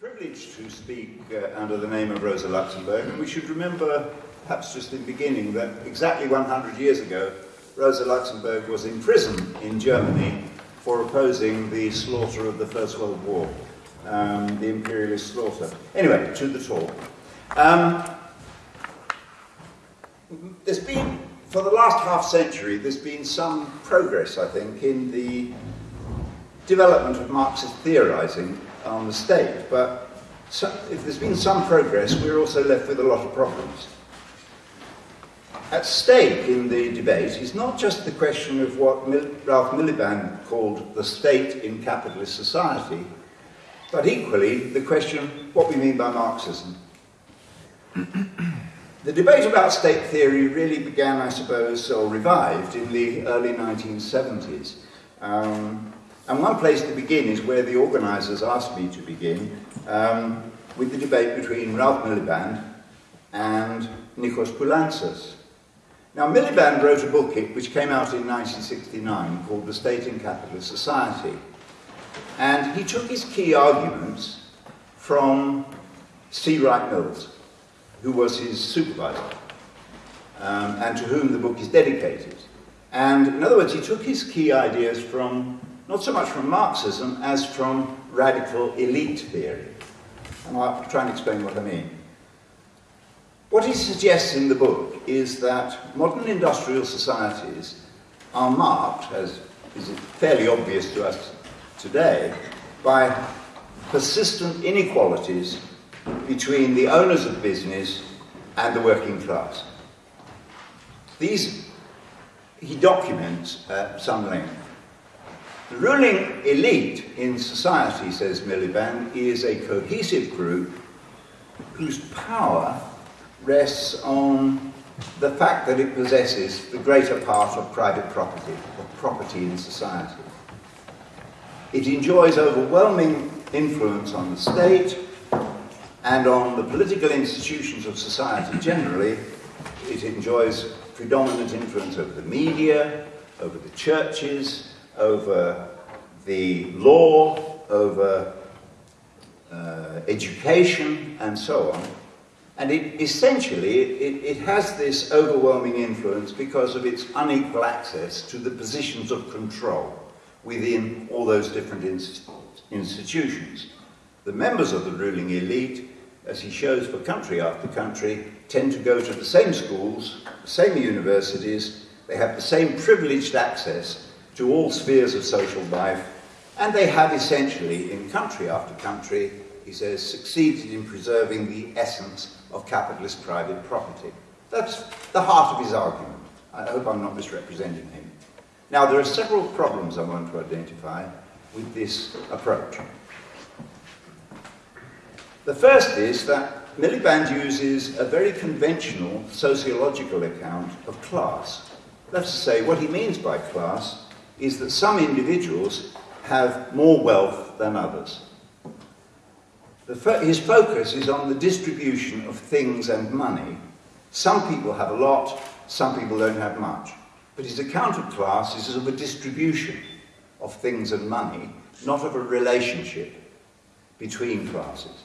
privileged to speak uh, under the name of Rosa Luxemburg, and we should remember, perhaps just in the beginning, that exactly 100 years ago, Rosa Luxemburg was in prison in Germany for opposing the slaughter of the First World War, um, the imperialist slaughter. Anyway, to the talk. Um, there's been, for the last half century, there's been some progress, I think, in the development of Marxist theorizing on the state, but so, if there's been some progress, we're also left with a lot of problems. At stake in the debate is not just the question of what Mil Ralph Miliband called the state in capitalist society, but equally the question what we mean by Marxism. the debate about state theory really began, I suppose, or revived in the early 1970s. Um, and one place to begin is where the organisers asked me to begin, um, with the debate between Ralph Miliband and Nikos Poulantzas. Now, Miliband wrote a book which came out in 1969 called The State and Capitalist Society. And he took his key arguments from C. Wright Mills, who was his supervisor, um, and to whom the book is dedicated. And in other words, he took his key ideas from not so much from Marxism as from radical elite theory. And I'll try and explain what I mean. What he suggests in the book is that modern industrial societies are marked, as is fairly obvious to us today, by persistent inequalities between the owners of business and the working class. These he documents at some length. The ruling elite in society, says Miliband, is a cohesive group whose power rests on the fact that it possesses the greater part of private property, of property in society. It enjoys overwhelming influence on the state and on the political institutions of society generally. It enjoys predominant influence over the media, over the churches, over the law, over uh, education, and so on. And it, essentially, it, it has this overwhelming influence because of its unequal access to the positions of control within all those different inst institutions. The members of the ruling elite, as he shows for country after country, tend to go to the same schools, the same universities, they have the same privileged access to all spheres of social life, and they have essentially, in country after country, he says, succeeded in preserving the essence of capitalist private property. That's the heart of his argument. I hope I'm not misrepresenting him. Now, there are several problems I want to identify with this approach. The first is that Miliband uses a very conventional sociological account of class. That's to say, what he means by class is that some individuals have more wealth than others. Fo his focus is on the distribution of things and money. Some people have a lot, some people don't have much. But his account of class is of a distribution of things and money, not of a relationship between classes.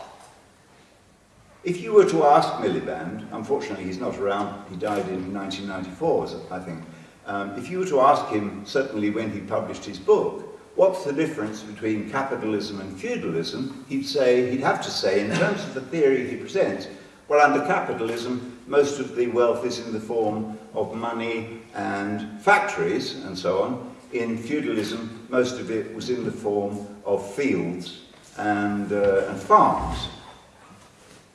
If you were to ask Miliband, unfortunately he's not around, he died in 1994, I think, um, if you were to ask him, certainly when he published his book, what's the difference between capitalism and feudalism, he'd say, he'd have to say, in terms of the theory he presents, well, under capitalism, most of the wealth is in the form of money and factories and so on. In feudalism, most of it was in the form of fields and, uh, and farms.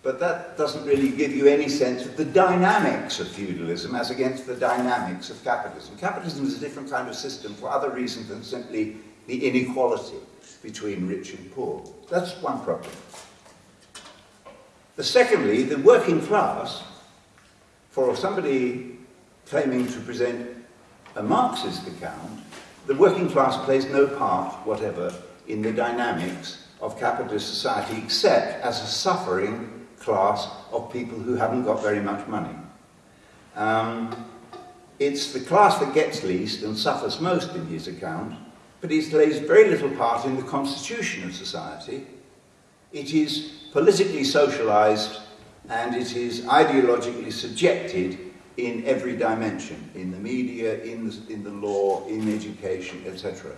But that doesn't really give you any sense of the dynamics of feudalism as against the dynamics of capitalism. Capitalism is a different kind of system for other reasons than simply the inequality between rich and poor. That's one problem. Secondly, the working class, for somebody claiming to present a Marxist account, the working class plays no part whatever in the dynamics of capitalist society except as a suffering class of people who haven't got very much money. Um, it's the class that gets least and suffers most in his account, but he plays very little part in the constitution of society, It is politically socialized and it is ideologically subjected in every dimension, in the media, in the, in the law, in education, etc.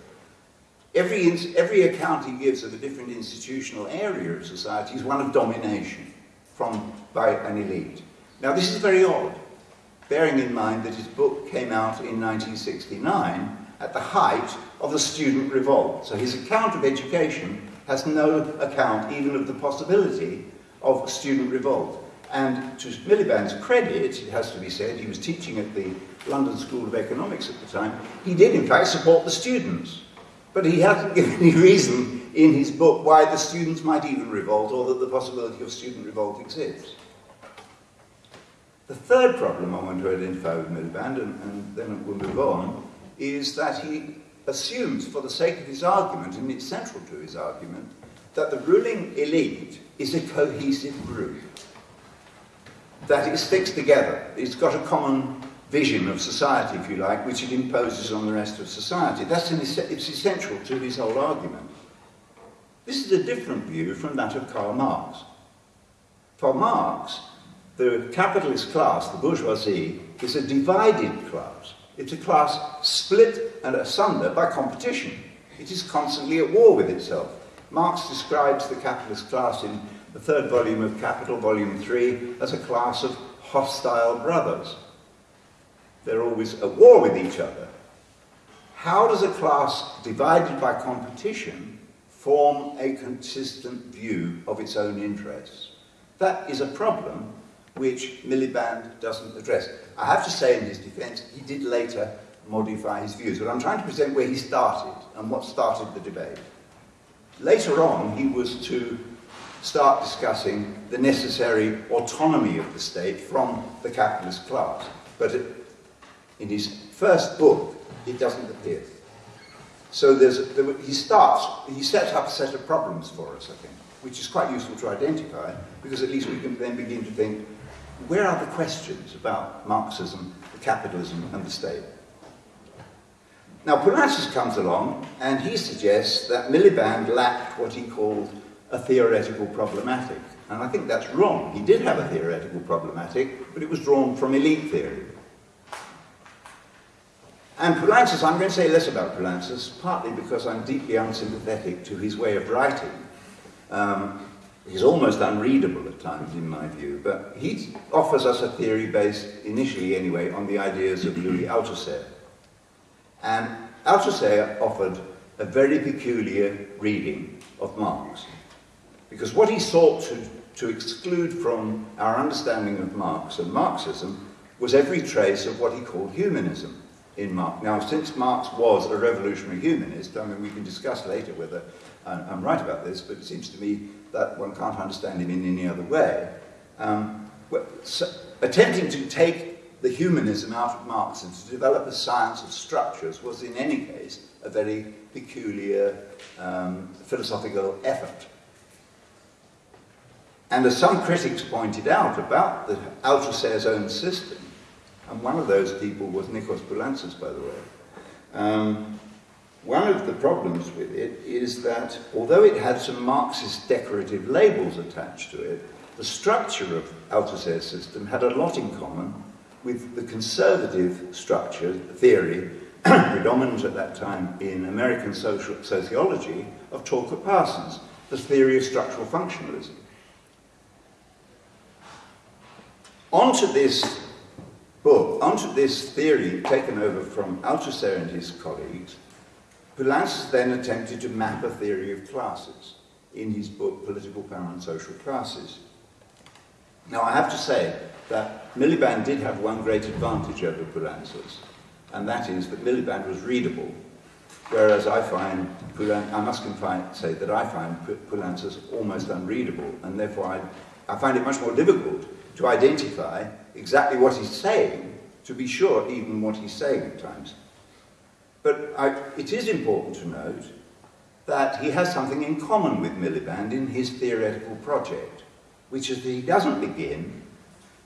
Every, every account he gives of a different institutional area of society is one of domination from, by an elite. Now this is very odd, bearing in mind that his book came out in 1969 at the height of the student revolt. So his account of education has no account even of the possibility of student revolt. And to Miliband's credit, it has to be said, he was teaching at the London School of Economics at the time, he did in fact support the students. But he hasn't given any reason in his book why the students might even revolt or that the possibility of student revolt exists. The third problem I want to identify with Miliband, and, and then we'll move on, is that he assumes, for the sake of his argument, and it's central to his argument, that the ruling elite is a cohesive group that it sticks together. It's got a common vision of society, if you like, which it imposes on the rest of society. That's an, it's essential to his whole argument. This is a different view from that of Karl Marx. For Marx, the capitalist class, the bourgeoisie, is a divided class. It's a class split and asunder by competition. It is constantly at war with itself. Marx describes the capitalist class in the third volume of Capital, volume 3, as a class of hostile brothers. They're always at war with each other. How does a class divided by competition form a consistent view of its own interests? That is a problem which Miliband doesn't address. I have to say in his defense, he did later modify his views, but I'm trying to present where he started and what started the debate. Later on, he was to start discussing the necessary autonomy of the state from the capitalist class. But in his first book, it doesn't appear. So there, he starts, he sets up a set of problems for us, I think, which is quite useful to identify, because at least we can then begin to think, where are the questions about Marxism, capitalism, and the state? Now, Poulantzas comes along, and he suggests that Miliband lacked what he called a theoretical problematic. And I think that's wrong. He did have a theoretical problematic, but it was drawn from elite theory. And Poulantzas, I'm going to say less about Poulantzas, partly because I'm deeply unsympathetic to his way of writing. Um, he's almost unreadable at times, in my view, but he offers us a theory based, initially anyway, on the ideas of Louis Althusser. And Althusser offered a very peculiar reading of Marx. Because what he sought to, to exclude from our understanding of Marx and Marxism was every trace of what he called humanism in Marx. Now, since Marx was a revolutionary humanist, I mean, we can discuss later whether I'm right about this, but it seems to me that one can't understand him in any other way. Um, so attempting to take the humanism out of Marx and to develop a science of structures was, in any case, a very peculiar um, philosophical effort. And as some critics pointed out about the Althusser's own system, and one of those people was Nikos Poulantzas, by the way, um, one of the problems with it is that although it had some Marxist decorative labels attached to it, the structure of Althusser's system had a lot in common with the conservative structure, theory, predominant at that time in American social sociology, of Talcott Parsons, the theory of structural functionalism. Onto this book, onto this theory taken over from Althusser and his colleagues, Poulantzas then attempted to map a theory of classes in his book Political Power and Social Classes. Now I have to say that Miliband did have one great advantage over Poulantzas, and that is that Miliband was readable, whereas I find, I must confine, say that I find Poulantzas almost unreadable, and therefore I, I find it much more difficult to identify exactly what he's saying, to be sure even what he's saying at times. But I, it is important to note that he has something in common with Miliband in his theoretical project, which is that he doesn't begin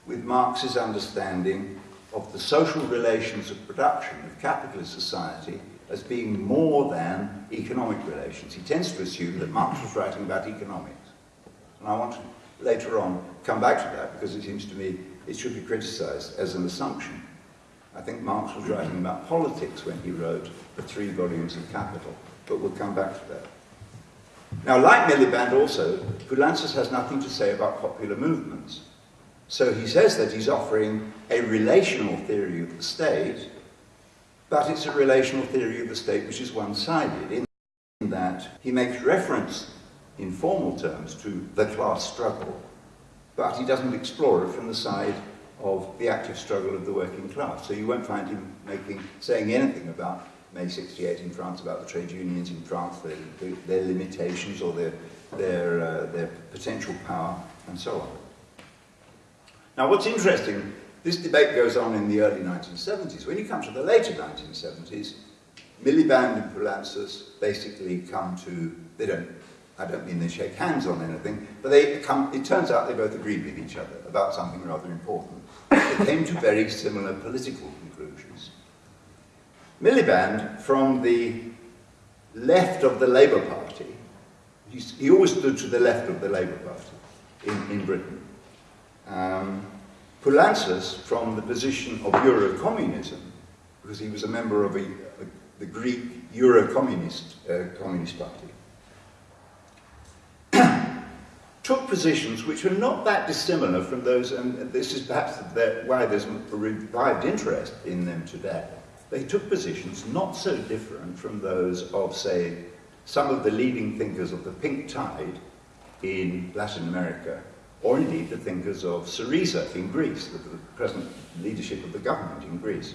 with Marx's understanding of the social relations of production of capitalist society as being more than economic relations. He tends to assume that Marx was writing about economics. And I want to later on come back to that because it seems to me it should be criticized as an assumption. I think Marx was writing about politics when he wrote the three volumes of Capital, but we'll come back to that. Now, like Miliband also, Poulantzas has nothing to say about popular movements. So he says that he's offering a relational theory of the state, but it's a relational theory of the state which is one-sided in that he makes reference in formal terms to the class struggle, but he doesn't explore it from the side of the active struggle of the working class. So you won't find him making, saying anything about May 68 in France, about the trade unions in France, their, their limitations or their, their, uh, their potential power, and so on. Now what's interesting, this debate goes on in the early 1970s. When you come to the later 1970s, Miliband and Poulantzas basically come to, they don't, I don't mean they shake hands on anything, but they come, it turns out they both agreed with each other about something rather important. They came to very similar political conclusions. Miliband, from the left of the Labour Party, he always stood to the left of the Labour Party in, in Britain. Um, Poulantzas, from the position of Euro-communism, because he was a member of a, a, the Greek Euro-communist uh, Communist Party, took positions which were not that dissimilar from those, and this is perhaps why there's a revived interest in them today. They took positions not so different from those of, say, some of the leading thinkers of the pink tide in Latin America or indeed the thinkers of Syriza in Greece, the, the present leadership of the government in Greece.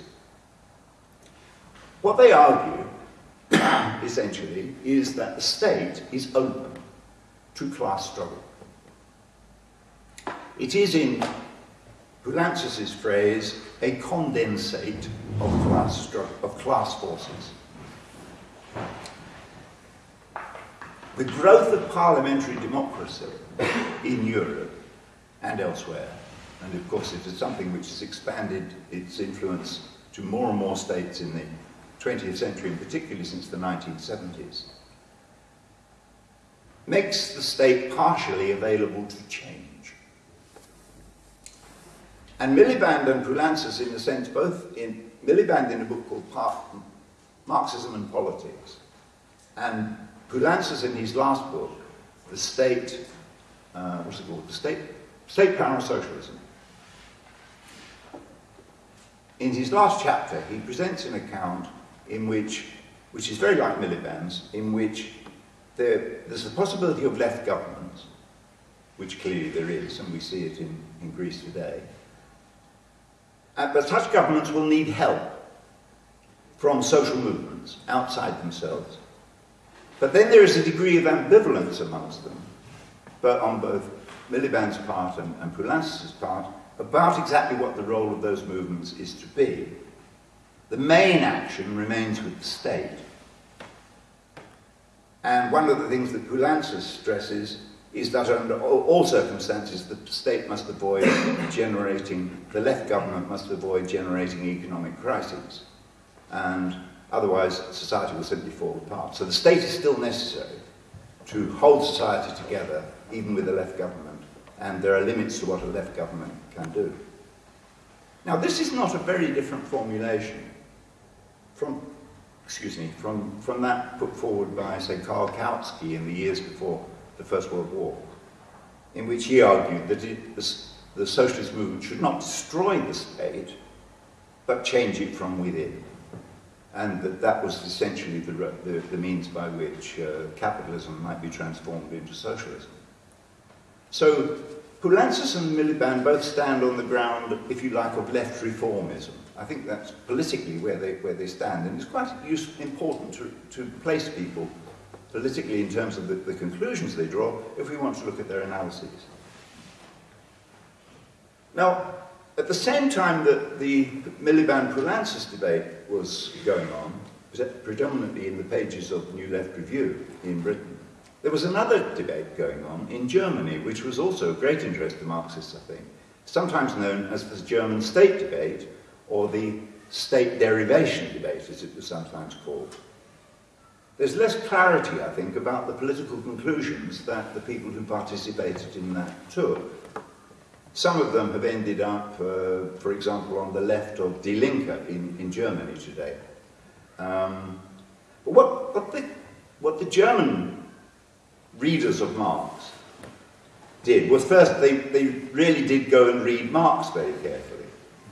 What they argue, essentially, is that the state is open to class struggle. It is, in Poulantzas' phrase, a condensate of class, of class forces. The growth of parliamentary democracy in Europe and elsewhere. And of course it is something which has expanded its influence to more and more states in the 20th century, and particularly since the 1970s, makes the state partially available to change. And Miliband and Poulantzas, in a sense, both in Miliband in a book called Marxism and Politics, and Poulantzas in his last book, The State, uh, what's it called? The State State power socialism. In his last chapter, he presents an account in which, which is very like Miliband's, in which there, there's the possibility of left governments, which clearly there is, and we see it in, in Greece today. Uh, but such governments will need help from social movements outside themselves. But then there is a degree of ambivalence amongst them, but on both Miliband's part and, and part about exactly what the role of those movements is to be. The main action remains with the state. And one of the things that Poulantzas stresses is that under all circumstances the state must avoid generating, the left government must avoid generating economic crises. And otherwise society will simply fall apart. So the state is still necessary to hold society together even with the left government and there are limits to what a left government can do. Now this is not a very different formulation from, excuse me, from, from that put forward by, say, Karl Kautsky in the years before the First World War, in which he argued that it, the, the socialist movement should not destroy the state, but change it from within. And that that was essentially the, the, the means by which uh, capitalism might be transformed into socialism. So Poulantzas and Miliband both stand on the ground, if you like, of left reformism. I think that's politically where they, where they stand, and it's quite use, important to, to place people politically in terms of the, the conclusions they draw if we want to look at their analyses. Now, at the same time that the Miliband-Poulantzas debate was going on, predominantly in the pages of New Left Review in Britain, there was another debate going on in Germany, which was also of great interest to Marxists, I think, sometimes known as the German state debate, or the state derivation debate, as it was sometimes called. There's less clarity, I think, about the political conclusions that the people who participated in that tour. Some of them have ended up, uh, for example, on the left of Die Linke in, in Germany today. Um, but what, what, the, what the German readers of Marx did was first, they, they really did go and read Marx very carefully.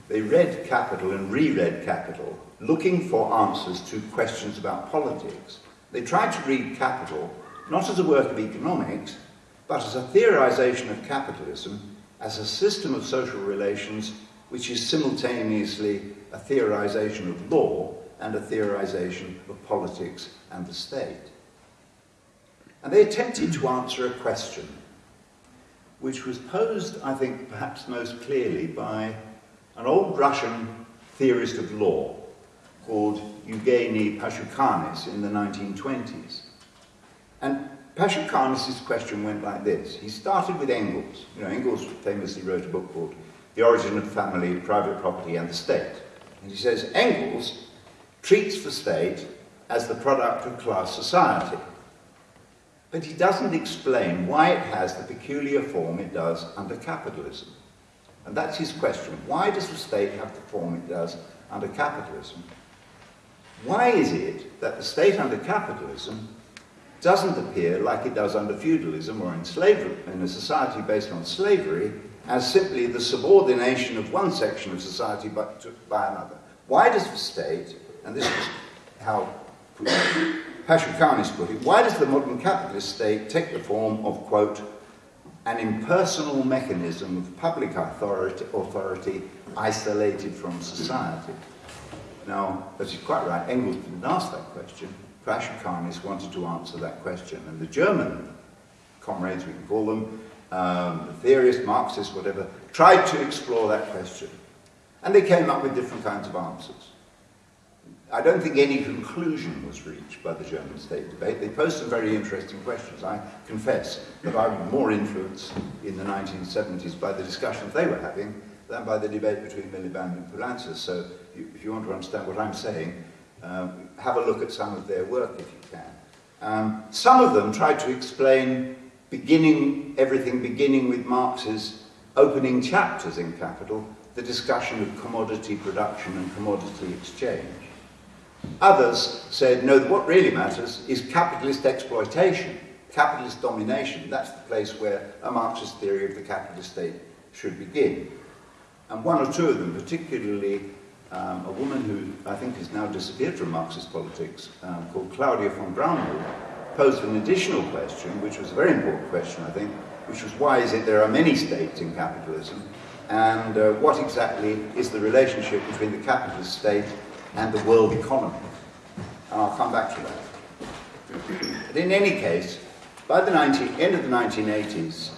They read Capital and reread Capital, looking for answers to questions about politics. They tried to read Capital not as a work of economics, but as a theorization of capitalism as a system of social relations which is simultaneously a theorization of law and a theorization of politics and the state. And they attempted to answer a question which was posed, I think, perhaps most clearly by an old Russian theorist of law called Eugeny Pashukanis in the 1920s. And Pashukanis' question went like this. He started with Engels. You know, Engels famously wrote a book called The Origin of Family, Private Property and the State. And he says, Engels treats the state as the product of class society. But he doesn't explain why it has the peculiar form it does under capitalism. And that's his question. Why does the state have the form it does under capitalism? Why is it that the state under capitalism doesn't appear like it does under feudalism or in slavery, in a society based on slavery, as simply the subordination of one section of society by, to, by another? Why does the state, and this is how Pashukanis put it, why does the modern capitalist state take the form of, quote, an impersonal mechanism of public authority, authority isolated from society? Now, as you're quite right, Engels didn't ask that question. Pashukanis wanted to answer that question. And the German comrades, we can call them, um, theorists, Marxists, whatever, tried to explore that question. And they came up with different kinds of answers. I don't think any conclusion was reached by the German state debate. They posed some very interesting questions. I confess that I was more influenced in the 1970s by the discussions they were having than by the debate between Miliband and Poulantzas. So if you want to understand what I'm saying, um, have a look at some of their work if you can. Um, some of them tried to explain beginning everything beginning with Marx's opening chapters in Capital, the discussion of commodity production and commodity exchange. Others said, no, what really matters is capitalist exploitation, capitalist domination. That's the place where a Marxist theory of the capitalist state should begin. And one or two of them, particularly um, a woman who I think has now disappeared from Marxist politics, um, called Claudia von Braunmühl, posed an additional question, which was a very important question, I think, which was why is it there are many states in capitalism, and uh, what exactly is the relationship between the capitalist state and the world economy. And I'll come back to that. But in any case, by the 19, end of the 1980s,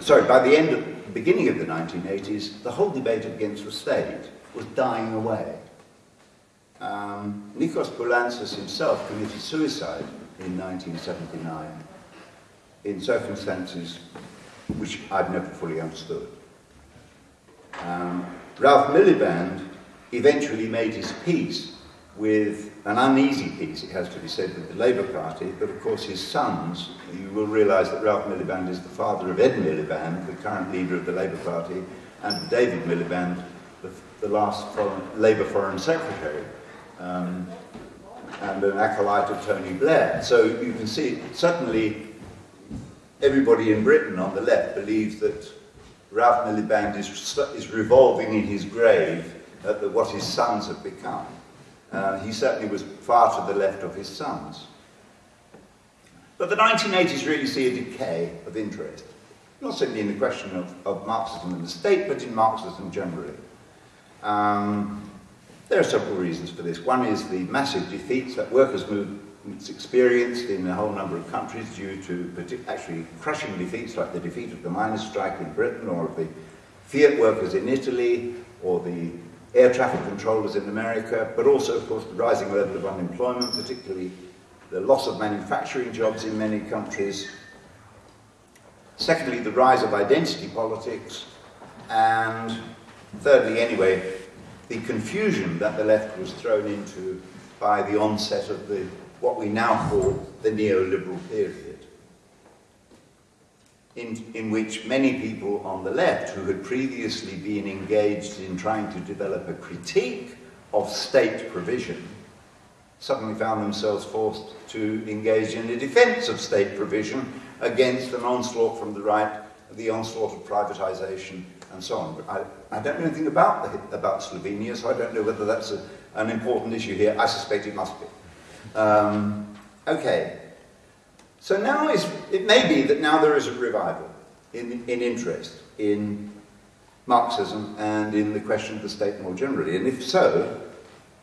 sorry, by the end of the beginning of the 1980s, the whole debate against the state was dying away. Um, Nikos Poulantzas himself committed suicide in 1979 in circumstances which I've never fully understood. Um, Ralph Miliband eventually made his peace with an uneasy peace, it has to be said, with the Labour Party, but of course his sons, you will realise that Ralph Miliband is the father of Ed Miliband, the current leader of the Labour Party, and David Miliband, the, the last foreign, Labour Foreign Secretary, um, and an acolyte of Tony Blair. So you can see, certainly everybody in Britain on the left believes that Ralph Miliband is, is revolving in his grave at the, what his sons have become. Uh, he certainly was far to the left of his sons. But the 1980s really see a decay of interest, not simply in the question of, of Marxism and the state, but in Marxism generally. Um, there are several reasons for this. One is the massive defeats that workers' movements experienced in a whole number of countries due to actually crushing defeats like the defeat of the miners' strike in Britain or of the Fiat workers in Italy or the air traffic controllers in America, but also, of course, the rising level of unemployment, particularly the loss of manufacturing jobs in many countries. Secondly, the rise of identity politics. And thirdly, anyway, the confusion that the left was thrown into by the onset of the what we now call the neoliberal period, in, in which many people on the left who had previously been engaged in trying to develop a critique of state provision suddenly found themselves forced to engage in a defense of state provision against an onslaught from the right, the onslaught of privatization and so on. I, I don't know anything about, the, about Slovenia, so I don't know whether that's a, an important issue here. I suspect it must be. Um, okay. So now it may be that now there is a revival in, in interest in Marxism and in the question of the state more generally. And if so,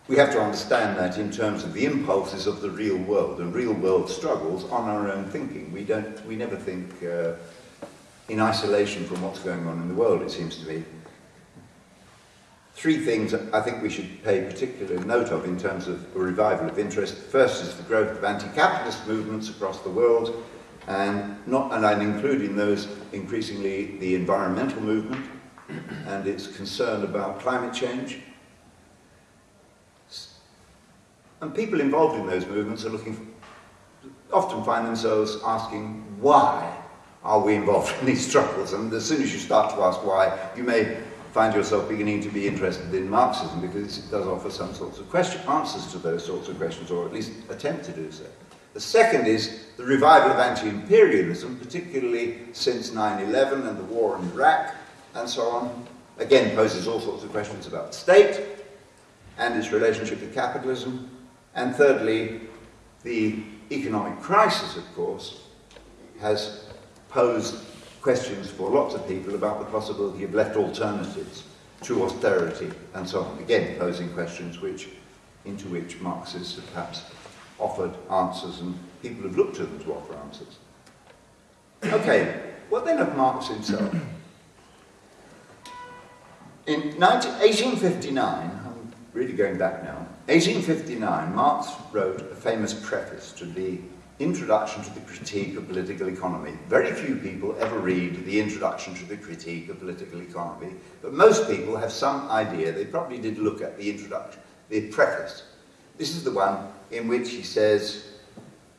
we have to understand that in terms of the impulses of the real world and real world struggles on our own thinking. We don't, we never think uh, in isolation from what's going on in the world, it seems to me. Three things I think we should pay particular note of in terms of a revival of interest. First is the growth of anti-capitalist movements across the world, and not, and I'm including those increasingly the environmental movement and its concern about climate change, And people involved in those movements are looking, often find themselves asking, why are we involved in these struggles? And as soon as you start to ask why, you may find yourself beginning to be interested in Marxism because it does offer some sorts of question, answers to those sorts of questions, or at least attempt to do so. The second is the revival of anti-imperialism, particularly since 9-11 and the war in Iraq and so on. Again, poses all sorts of questions about the state and its relationship to capitalism. And thirdly, the economic crisis, of course, has posed questions for lots of people about the possibility of left alternatives to austerity and so on. Again, posing questions which, into which Marxists have perhaps offered answers and people have looked to them to offer answers. Okay, what then of Marx himself? In 19, 1859, I'm really going back now, 1859, Marx wrote a famous preface to the Introduction to the Critique of Political Economy. Very few people ever read the Introduction to the Critique of Political Economy, but most people have some idea. They probably did look at the introduction, the preface. This is the one in which he says,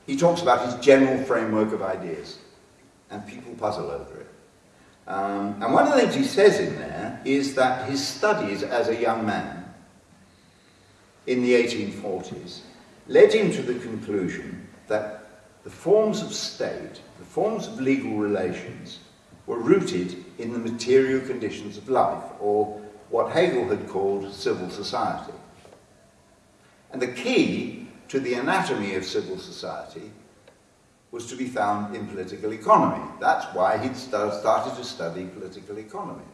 he talks about his general framework of ideas, and people puzzle over it. Um, and one of the things he says in there is that his studies as a young man in the 1840s led him to the conclusion that the forms of state, the forms of legal relations, were rooted in the material conditions of life, or what Hegel had called civil society. And the key to the anatomy of civil society was to be found in political economy. That's why he'd started to study political economy.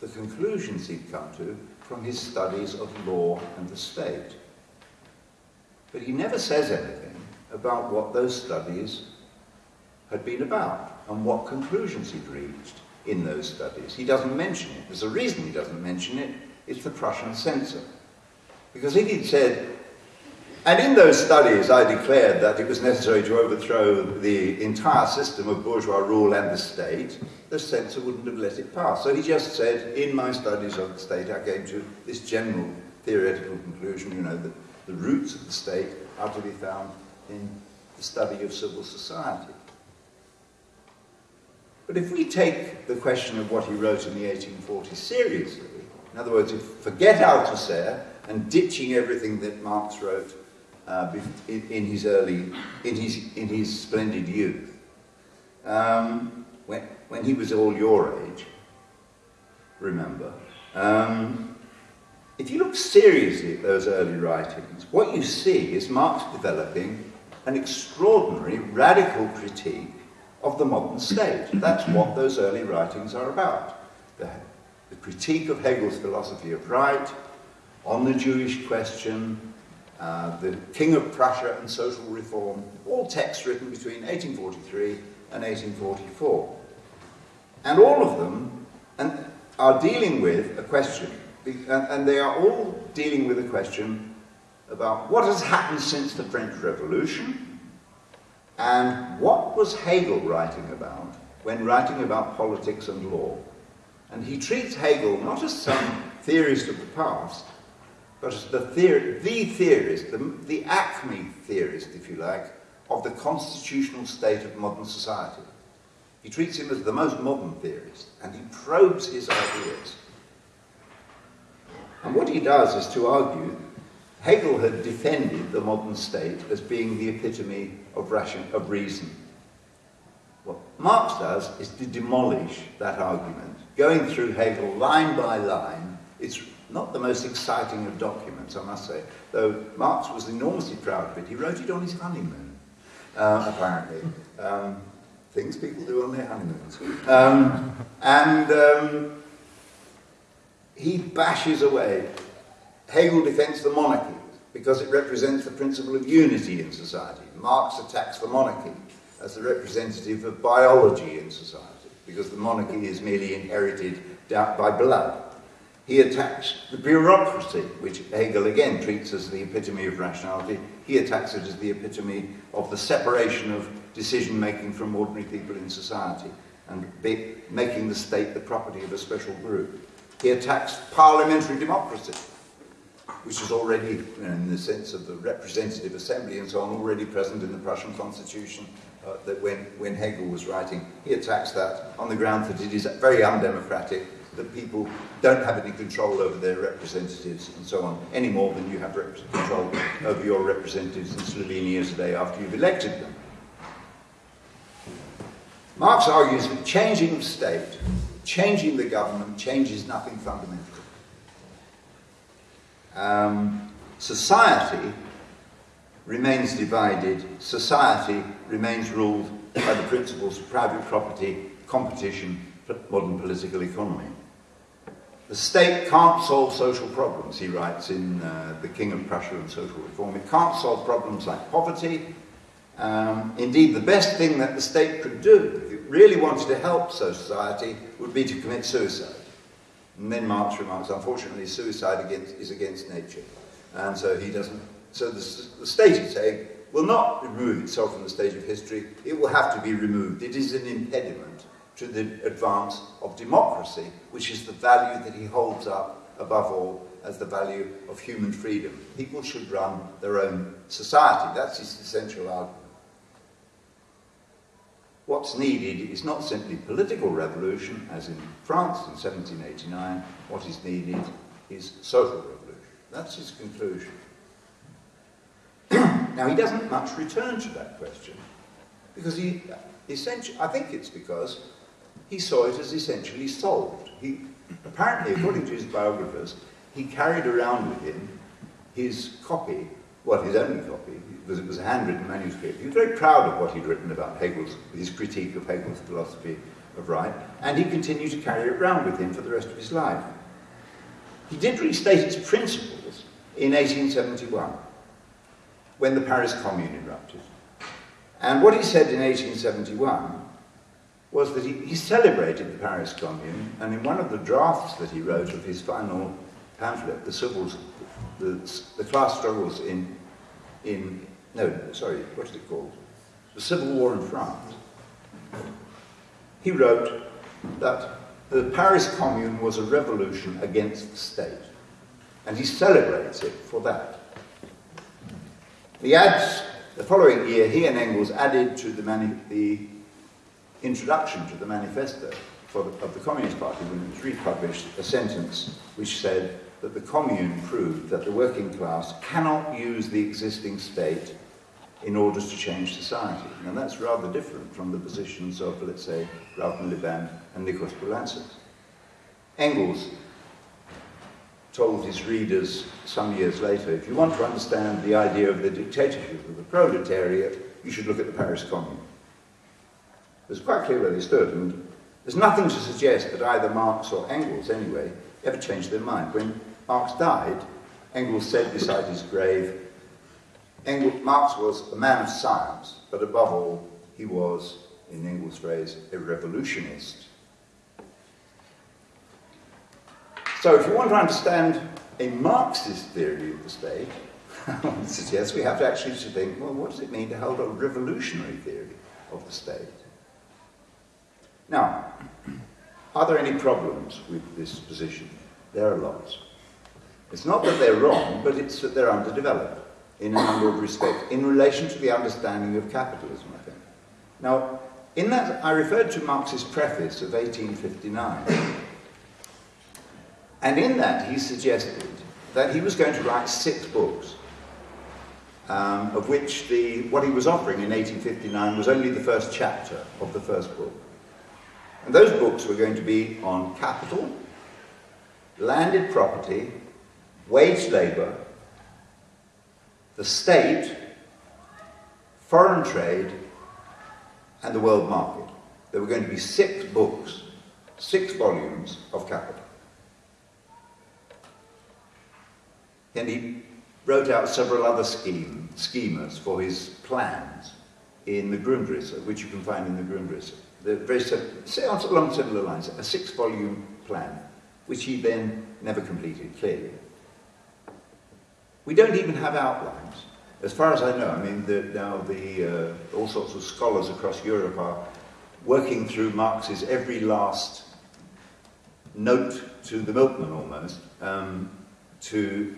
The conclusions he'd come to from his studies of law and the state. But he never says anything about what those studies had been about and what conclusions he'd reached in those studies. He doesn't mention it. There's a reason he doesn't mention it. It's the Prussian censor. Because if he'd said, and in those studies, I declared that it was necessary to overthrow the entire system of bourgeois rule and the state. The censor wouldn't have let it pass. So he just said, in my studies of the state, I came to this general theoretical conclusion, you know, that the roots of the state are to be found in the study of civil society. But if we take the question of what he wrote in the 1840s seriously, in other words, if forget Althusser and ditching everything that Marx wrote uh, in, in, his early, in his, in his splendid youth. Um, when, when he was all your age, remember, um, if you look seriously at those early writings, what you see is Marx developing an extraordinary radical critique of the modern state. That's what those early writings are about. The, the critique of Hegel's philosophy of right, on the Jewish question, uh, the King of Prussia and Social Reform, all texts written between 1843 and 1844. And all of them and, are dealing with a question, and they are all dealing with a question about what has happened since the French Revolution, and what was Hegel writing about when writing about politics and law. And he treats Hegel not as some theorist of the past, but as the, theor the theorist, the, the acme theorist, if you like, of the constitutional state of modern society. He treats him as the most modern theorist, and he probes his ideas. And what he does is to argue Hegel had defended the modern state as being the epitome of, ration, of reason. What Marx does is to demolish that argument, going through Hegel line by line. It's not the most exciting of documents, I must say, though Marx was enormously proud of it. He wrote it on his honeymoon, uh, apparently. Um, things people do on their honeymoons. Um, and um, he bashes away. Hegel defends the monarchy because it represents the principle of unity in society. Marx attacks the monarchy as the representative of biology in society because the monarchy is merely inherited by blood. He attacks the bureaucracy, which Hegel again treats as the epitome of rationality. He attacks it as the epitome of the separation of decision making from ordinary people in society and making the state the property of a special group. He attacks parliamentary democracy, which is already, in the sense of the representative assembly and so on, already present in the Prussian constitution uh, that when, when Hegel was writing, he attacks that on the ground that it is very undemocratic, that people don't have any control over their representatives and so on, any more than you have control over your representatives in Slovenia today after you've elected them. Marx argues that changing state, changing the government, changes nothing fundamental. Um, society remains divided, society remains ruled by the principles of private property, competition, modern political economy. The state can't solve social problems, he writes in uh, The King of Prussia and Social Reform. It can't solve problems like poverty. Um, indeed, the best thing that the state could do, really wanted to help society, would be to commit suicide. And then Marx remarks, unfortunately, suicide against, is against nature. And so he doesn't, so the, the state, he's saying, will not remove itself from the stage of history. It will have to be removed. It is an impediment to the advance of democracy, which is the value that he holds up above all as the value of human freedom. People should run their own society. That's his essential argument. What's needed is not simply political revolution, as in France in 1789. What is needed is social revolution. That's his conclusion. now, he doesn't much return to that question, because he, essentially, I think it's because he saw it as essentially solved. He, apparently, according to his biographers, he carried around with him his copy, well, his only copy, because it was a handwritten manuscript. He was very proud of what he'd written about Hegel's, his critique of Hegel's philosophy of right, and he continued to carry it around with him for the rest of his life. He did restate its principles in 1871, when the Paris Commune erupted. And what he said in 1871 was that he, he celebrated the Paris Commune, and in one of the drafts that he wrote of his final pamphlet, the civils, the, the class struggles in, in, no, sorry, what is it called? The Civil War in France. He wrote that the Paris Commune was a revolution against the state, and he celebrates it for that. He adds, the following year, he and Engels added to the, the introduction to the manifesto the, of the Communist Party when it was republished a sentence which said that the Commune proved that the working class cannot use the existing state in order to change society. Now that's rather different from the positions of, let's say, Ralph Miliband and Nikos Poulantzas. Engels told his readers some years later, if you want to understand the idea of the dictatorship of the proletariat, you should look at the Paris Commune. It was quite clear where they stood, and there's nothing to suggest that either Marx or Engels, anyway, ever changed their mind. When Marx died, Engels said beside his grave, Engels, Marx was a man of science, but above all, he was, in Engels' phrase, a revolutionist. So if you want to understand a Marxist theory of the state, suggest we have to actually think, well, what does it mean to hold a revolutionary theory of the state? Now, are there any problems with this position? There are lots. It's not that they're wrong, but it's that they're underdeveloped in a number of respects in relation to the understanding of capitalism, I think. Now, in that, I referred to Marx's preface of 1859. And in that, he suggested that he was going to write six books, um, of which the, what he was offering in 1859 was only the first chapter of the first book. And those books were going to be on capital, landed property, wage labour, the state, foreign trade, and the world market. There were going to be six books, six volumes of capital. And he wrote out several other scheme, schemas for his plans in the Grundrisse, which you can find in the Grundrisse. The very along similar lines, a six-volume plan, which he then never completed, clearly. We don't even have outlines. As far as I know, I mean, the, now the, uh, all sorts of scholars across Europe are working through Marx's every last note to the milkman almost, um, to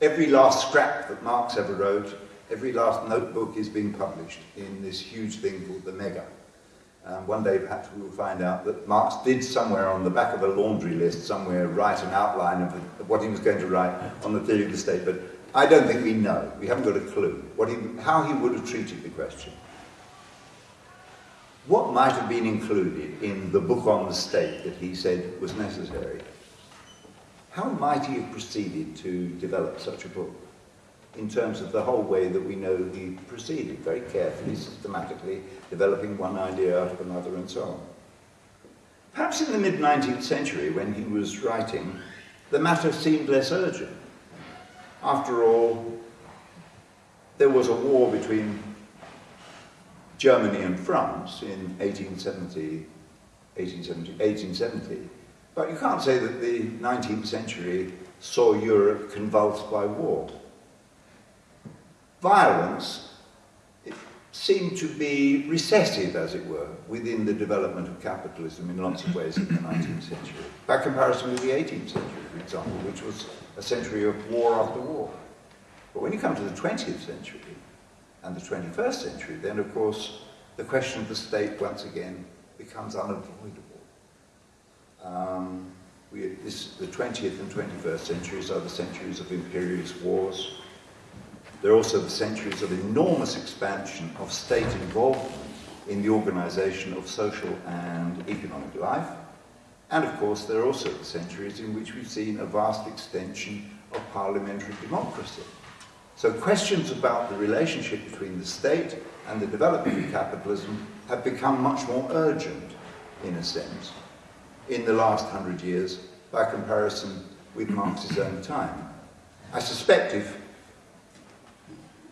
every last scrap that Marx ever wrote, every last notebook is being published in this huge thing called the Mega. Um, one day perhaps we will find out that Marx did somewhere on the back of a laundry list somewhere write an outline of, the, of what he was going to write on the theory of the state, but I don't think we know. We haven't got a clue what he, how he would have treated the question. What might have been included in the book on the state that he said was necessary? How might he have proceeded to develop such a book? In terms of the whole way that we know he proceeded, very carefully, systematically, developing one idea out of another and so on. Perhaps in the mid-19th century, when he was writing, the matter seemed less urgent. After all, there was a war between Germany and France in 1870, 1870, 1870, but you can't say that the 19th century saw Europe convulsed by war violence seemed to be recessive, as it were, within the development of capitalism in lots of ways in the 19th century, by comparison with the 18th century, for example, which was a century of war after war. But when you come to the 20th century and the 21st century, then of course the question of the state once again becomes unavoidable. Um, we, this, the 20th and 21st centuries are the centuries of imperialist wars, there are also the centuries of enormous expansion of state involvement in the organisation of social and economic life. And of course, there are also the centuries in which we've seen a vast extension of parliamentary democracy. So questions about the relationship between the state and the development of capitalism have become much more urgent, in a sense, in the last hundred years by comparison with Marx's own time. I suspect if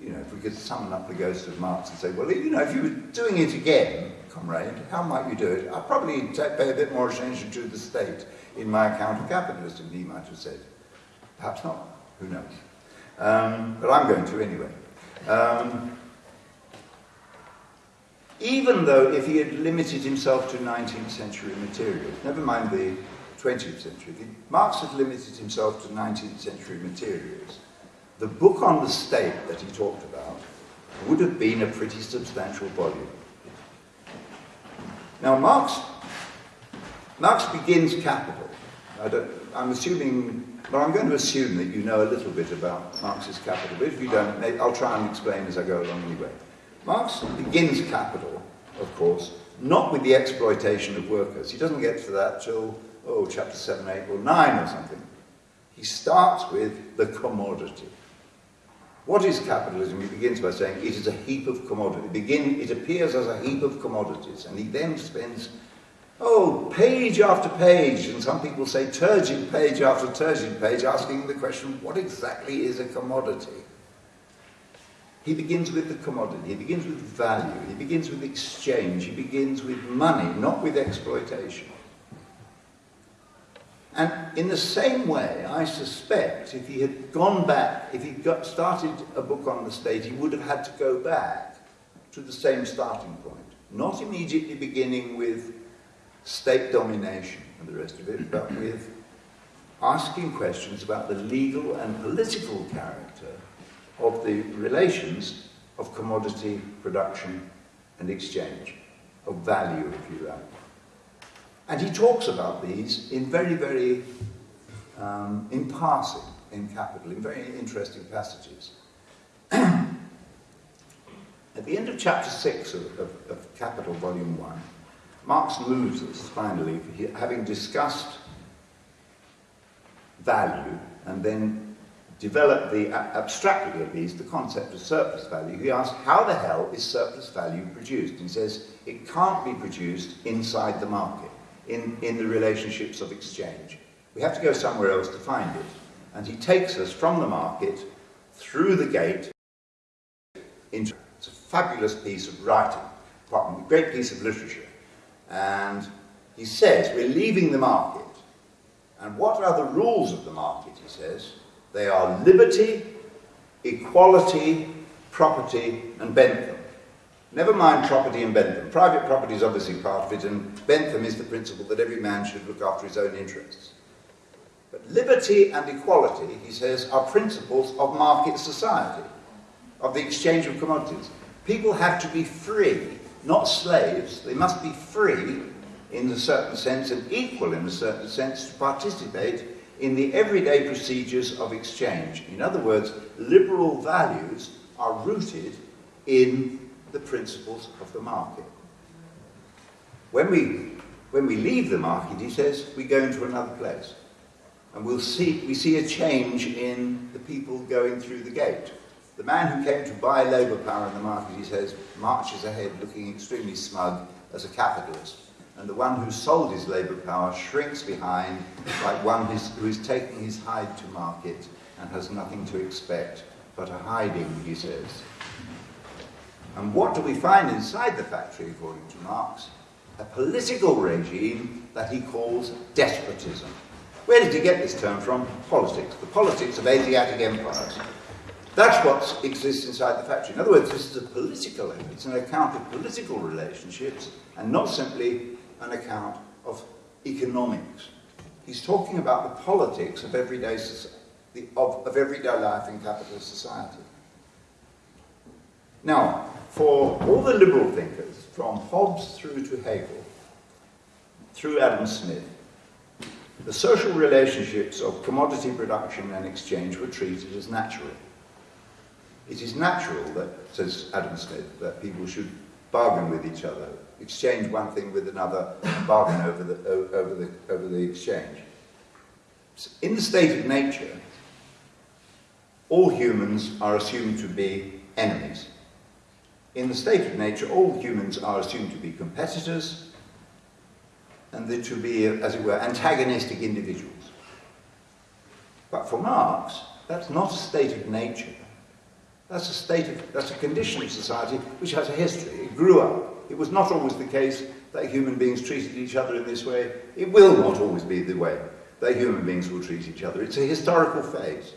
you know, if we could summon up the ghost of Marx and say, well, you know, if you were doing it again, comrade, how might you do it? I'd probably pay a bit more attention to the state in my account of capitalism, he might have said. Perhaps not, who knows. Um, but I'm going to anyway. Um, even though if he had limited himself to 19th century materials, never mind the 20th century, Marx had limited himself to 19th century materials, the book on the state that he talked about would have been a pretty substantial volume. Now, Marx, Marx begins Capital. I am assuming, well, I'm going to assume that you know a little bit about Marx's Capital, but if you don't, I'll try and explain as I go along anyway. Marx begins Capital, of course, not with the exploitation of workers. He doesn't get to that till, oh, chapter 7, 8, or 9 or something. He starts with the commodity. What is capitalism? He begins by saying it is a heap of commodities. Begin, it appears as a heap of commodities, and he then spends, oh, page after page, and some people say turgid page after turgid page, asking the question, what exactly is a commodity? He begins with the commodity, he begins with value, he begins with exchange, he begins with money, not with exploitation. And in the same way, I suspect, if he had gone back, if he got started a book on the state, he would have had to go back to the same starting point. Not immediately beginning with state domination and the rest of it, but with asking questions about the legal and political character of the relations of commodity production and exchange, of value, if you like. And he talks about these in very, very, um, in passing, in Capital, in very interesting passages. At the end of chapter 6 of, of, of Capital, Volume 1, Marx moves us, finally, having discussed value and then developed the, abstractly at least, the concept of surplus value. He asks, how the hell is surplus value produced? he says, it can't be produced inside the market, in, in the relationships of exchange. We have to go somewhere else to find it. And he takes us from the market through the gate into it's a fabulous piece of writing, a great piece of literature. And he says, we're leaving the market. And what are the rules of the market, he says? They are liberty, equality, property, and Bentham. Never mind property in Bentham. Private property is obviously part of it, and Bentham is the principle that every man should look after his own interests. But liberty and equality, he says, are principles of market society, of the exchange of commodities. People have to be free, not slaves. They must be free in a certain sense and equal in a certain sense to participate in the everyday procedures of exchange. In other words, liberal values are rooted in the principles of the market. When we, when we leave the market, he says, we go into another place. And we'll see, we see a change in the people going through the gate. The man who came to buy labour power in the market, he says, marches ahead looking extremely smug as a capitalist. And the one who sold his labour power shrinks behind like one who's, who's taking his hide to market and has nothing to expect but a hiding, he says. And what do we find inside the factory, according to Marx? A political regime that he calls despotism. Where did he get this term from? Politics. The politics of Asiatic empires. That's what exists inside the factory. In other words, this is a political, it's an account of political relationships and not simply an account of economics. He's talking about the politics of everyday, of, of everyday life in capitalist society. Now, for all the liberal thinkers, from Hobbes through to Hegel, through Adam Smith, the social relationships of commodity production and exchange were treated as natural. It is natural that, says Adam Smith, that people should bargain with each other, exchange one thing with another, and bargain over the, over the, over the exchange. In the state of nature, all humans are assumed to be enemies. In the state of nature, all humans are assumed to be competitors and to be, as it were, antagonistic individuals. But for Marx, that's not a state of nature. That's a state of, that's a condition of society which has a history. It grew up. It was not always the case that human beings treated each other in this way. It will not always be the way that human beings will treat each other. It's a historical phase.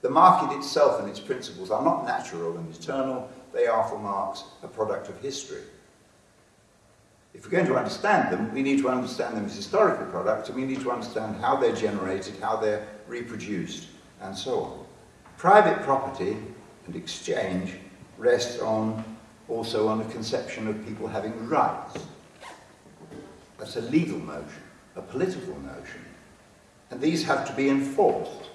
The market itself and its principles are not natural and eternal. They are, for Marx, a product of history. If we're going to understand them, we need to understand them as historical products, and we need to understand how they're generated, how they're reproduced, and so on. Private property and exchange rests on also on a conception of people having rights. That's a legal notion, a political notion. And these have to be enforced.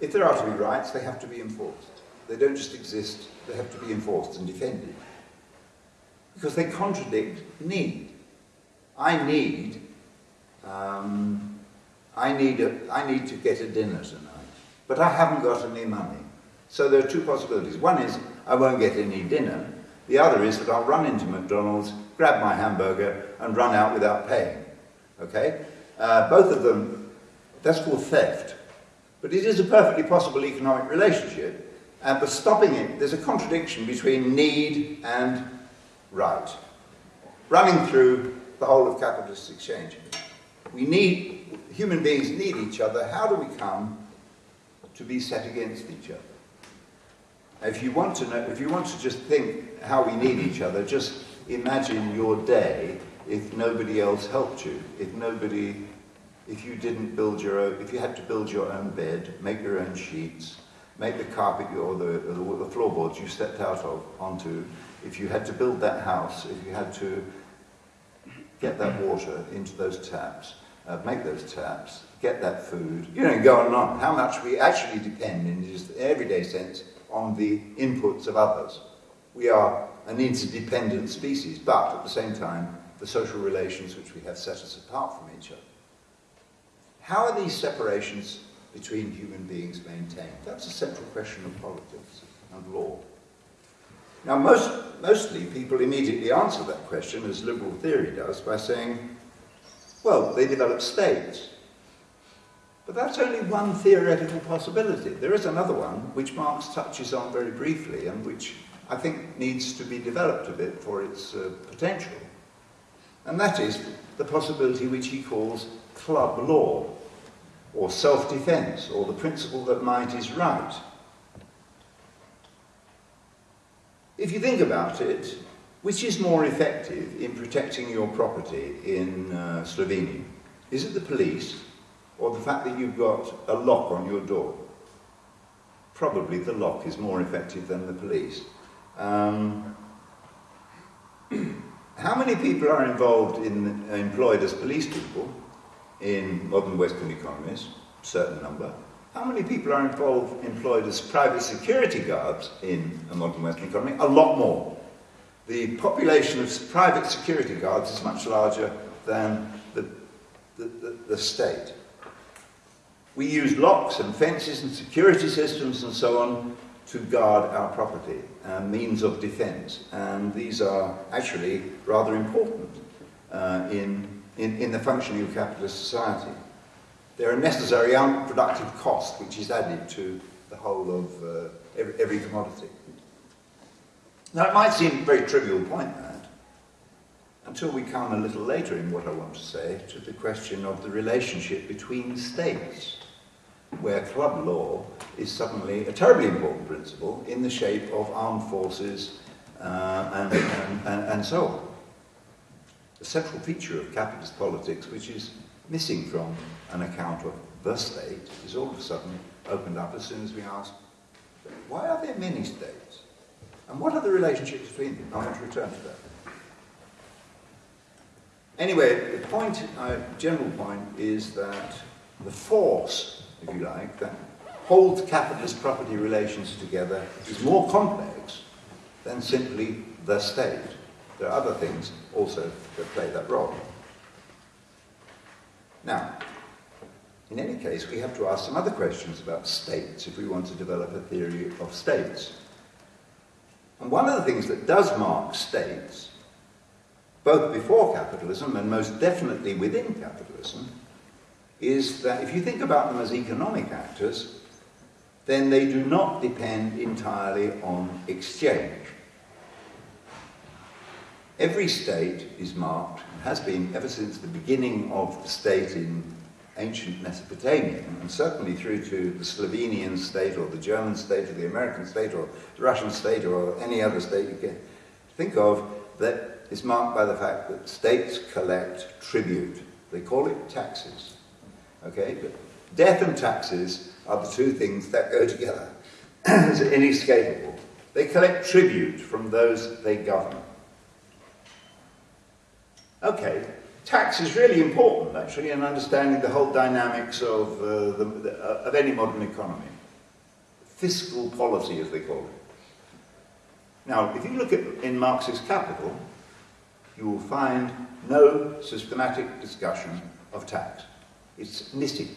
If there are to be rights, they have to be enforced. They don't just exist, they have to be enforced and defended. Because they contradict need. I need, um, I need, a, I need to get a dinner tonight, but I haven't got any money. So there are two possibilities. One is I won't get any dinner. The other is that I'll run into McDonald's, grab my hamburger, and run out without paying. Okay? Uh, both of them, that's called theft. But it is a perfectly possible economic relationship. Uh, but stopping it, there's a contradiction between need and right, running through the whole of capitalist exchange. We need, human beings need each other. How do we come to be set against each other? If you want to know, if you want to just think how we need each other, just imagine your day if nobody else helped you, if nobody if you didn't build your own, if you had to build your own bed, make your own sheets, make the carpet or the, the floorboards you stepped out of onto, if you had to build that house, if you had to get that water into those taps, uh, make those taps, get that food, you know, go on and on. How much we actually depend in just everyday sense on the inputs of others. We are an interdependent species, but at the same time, the social relations which we have set us apart from each other. How are these separations between human beings maintained? That's a central question of politics and law. Now, most, mostly people immediately answer that question, as liberal theory does, by saying, well, they develop states. But that's only one theoretical possibility. There is another one, which Marx touches on very briefly, and which I think needs to be developed a bit for its uh, potential. And that is the possibility which he calls club law, or self-defense, or the principle that might is right. If you think about it, which is more effective in protecting your property in uh, Slovenia? Is it the police or the fact that you've got a lock on your door? Probably the lock is more effective than the police. Um, how many people are involved in employed as police people in modern Western economies? Certain number. How many people are involved, employed as private security guards in a modern Western economy? A lot more. The population of private security guards is much larger than the, the, the, the state. We use locks and fences and security systems and so on to guard our property and means of defense. And these are actually rather important uh, in, in, in the functioning of capitalist society. They're a necessary unproductive cost which is added to the whole of uh, every, every commodity. Now it might seem a very trivial point that, until we come a little later in what I want to say to the question of the relationship between states, where club law is suddenly a terribly important principle in the shape of armed forces uh, and, and, and, and so on. A central feature of capitalist politics, which is missing from an account of the state, is all of a sudden opened up as soon as we ask, why are there many states? And what are the relationships between them? I want to return to that. Anyway, the point, uh, general point, is that the force, if you like, that holds capitalist property relations together is more complex than simply the state. There are other things also that play that role. Now, in any case, we have to ask some other questions about states if we want to develop a theory of states. And one of the things that does mark states, both before capitalism and most definitely within capitalism, is that if you think about them as economic actors, then they do not depend entirely on exchange. Every state is marked, has been ever since the beginning of the state in ancient Mesopotamia, and certainly through to the Slovenian state or the German state or the American state or the Russian state or any other state you can think of, that is marked by the fact that states collect tribute. They call it taxes. Okay, but death and taxes are the two things that go together. it's inescapable. They collect tribute from those they govern. Okay, tax is really important, actually, in understanding the whole dynamics of, uh, the, the, uh, of any modern economy. Fiscal policy, as they call it. Now, if you look at in Marxist Capital, you will find no systematic discussion of tax. It's missing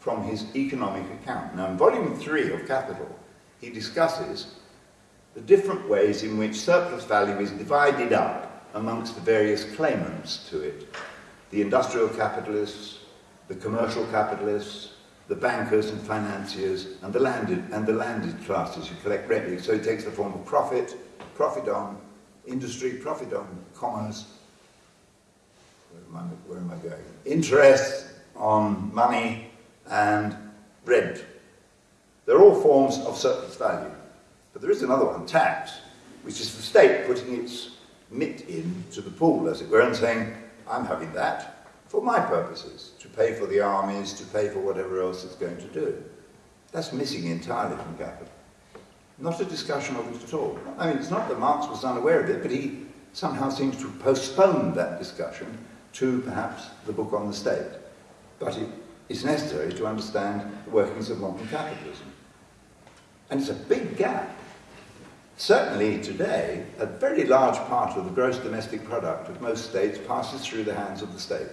from his economic account. Now, in volume three of Capital, he discusses the different ways in which surplus value is divided up amongst the various claimants to it. The industrial capitalists, the commercial capitalists, the bankers and financiers, and the landed, and the landed classes who collect revenue. So it takes the form of profit, profit on industry, profit on commerce, where am I, where am I going? Interest on money and rent. They're all forms of surplus value. But there is another one, tax, which is the state putting its mitt in to the pool, as it were, and saying, I'm having that. for my purposes, to pay for the armies, to pay for whatever else it's going to do. That's missing entirely from capital. Not a discussion of it at all. I mean, it's not that Marx was unaware of it, but he somehow seems to postpone that discussion to perhaps the book on the state. But it is necessary to understand the workings of modern capitalism. And it's a big gap. Certainly today, a very large part of the gross domestic product of most states passes through the hands of the state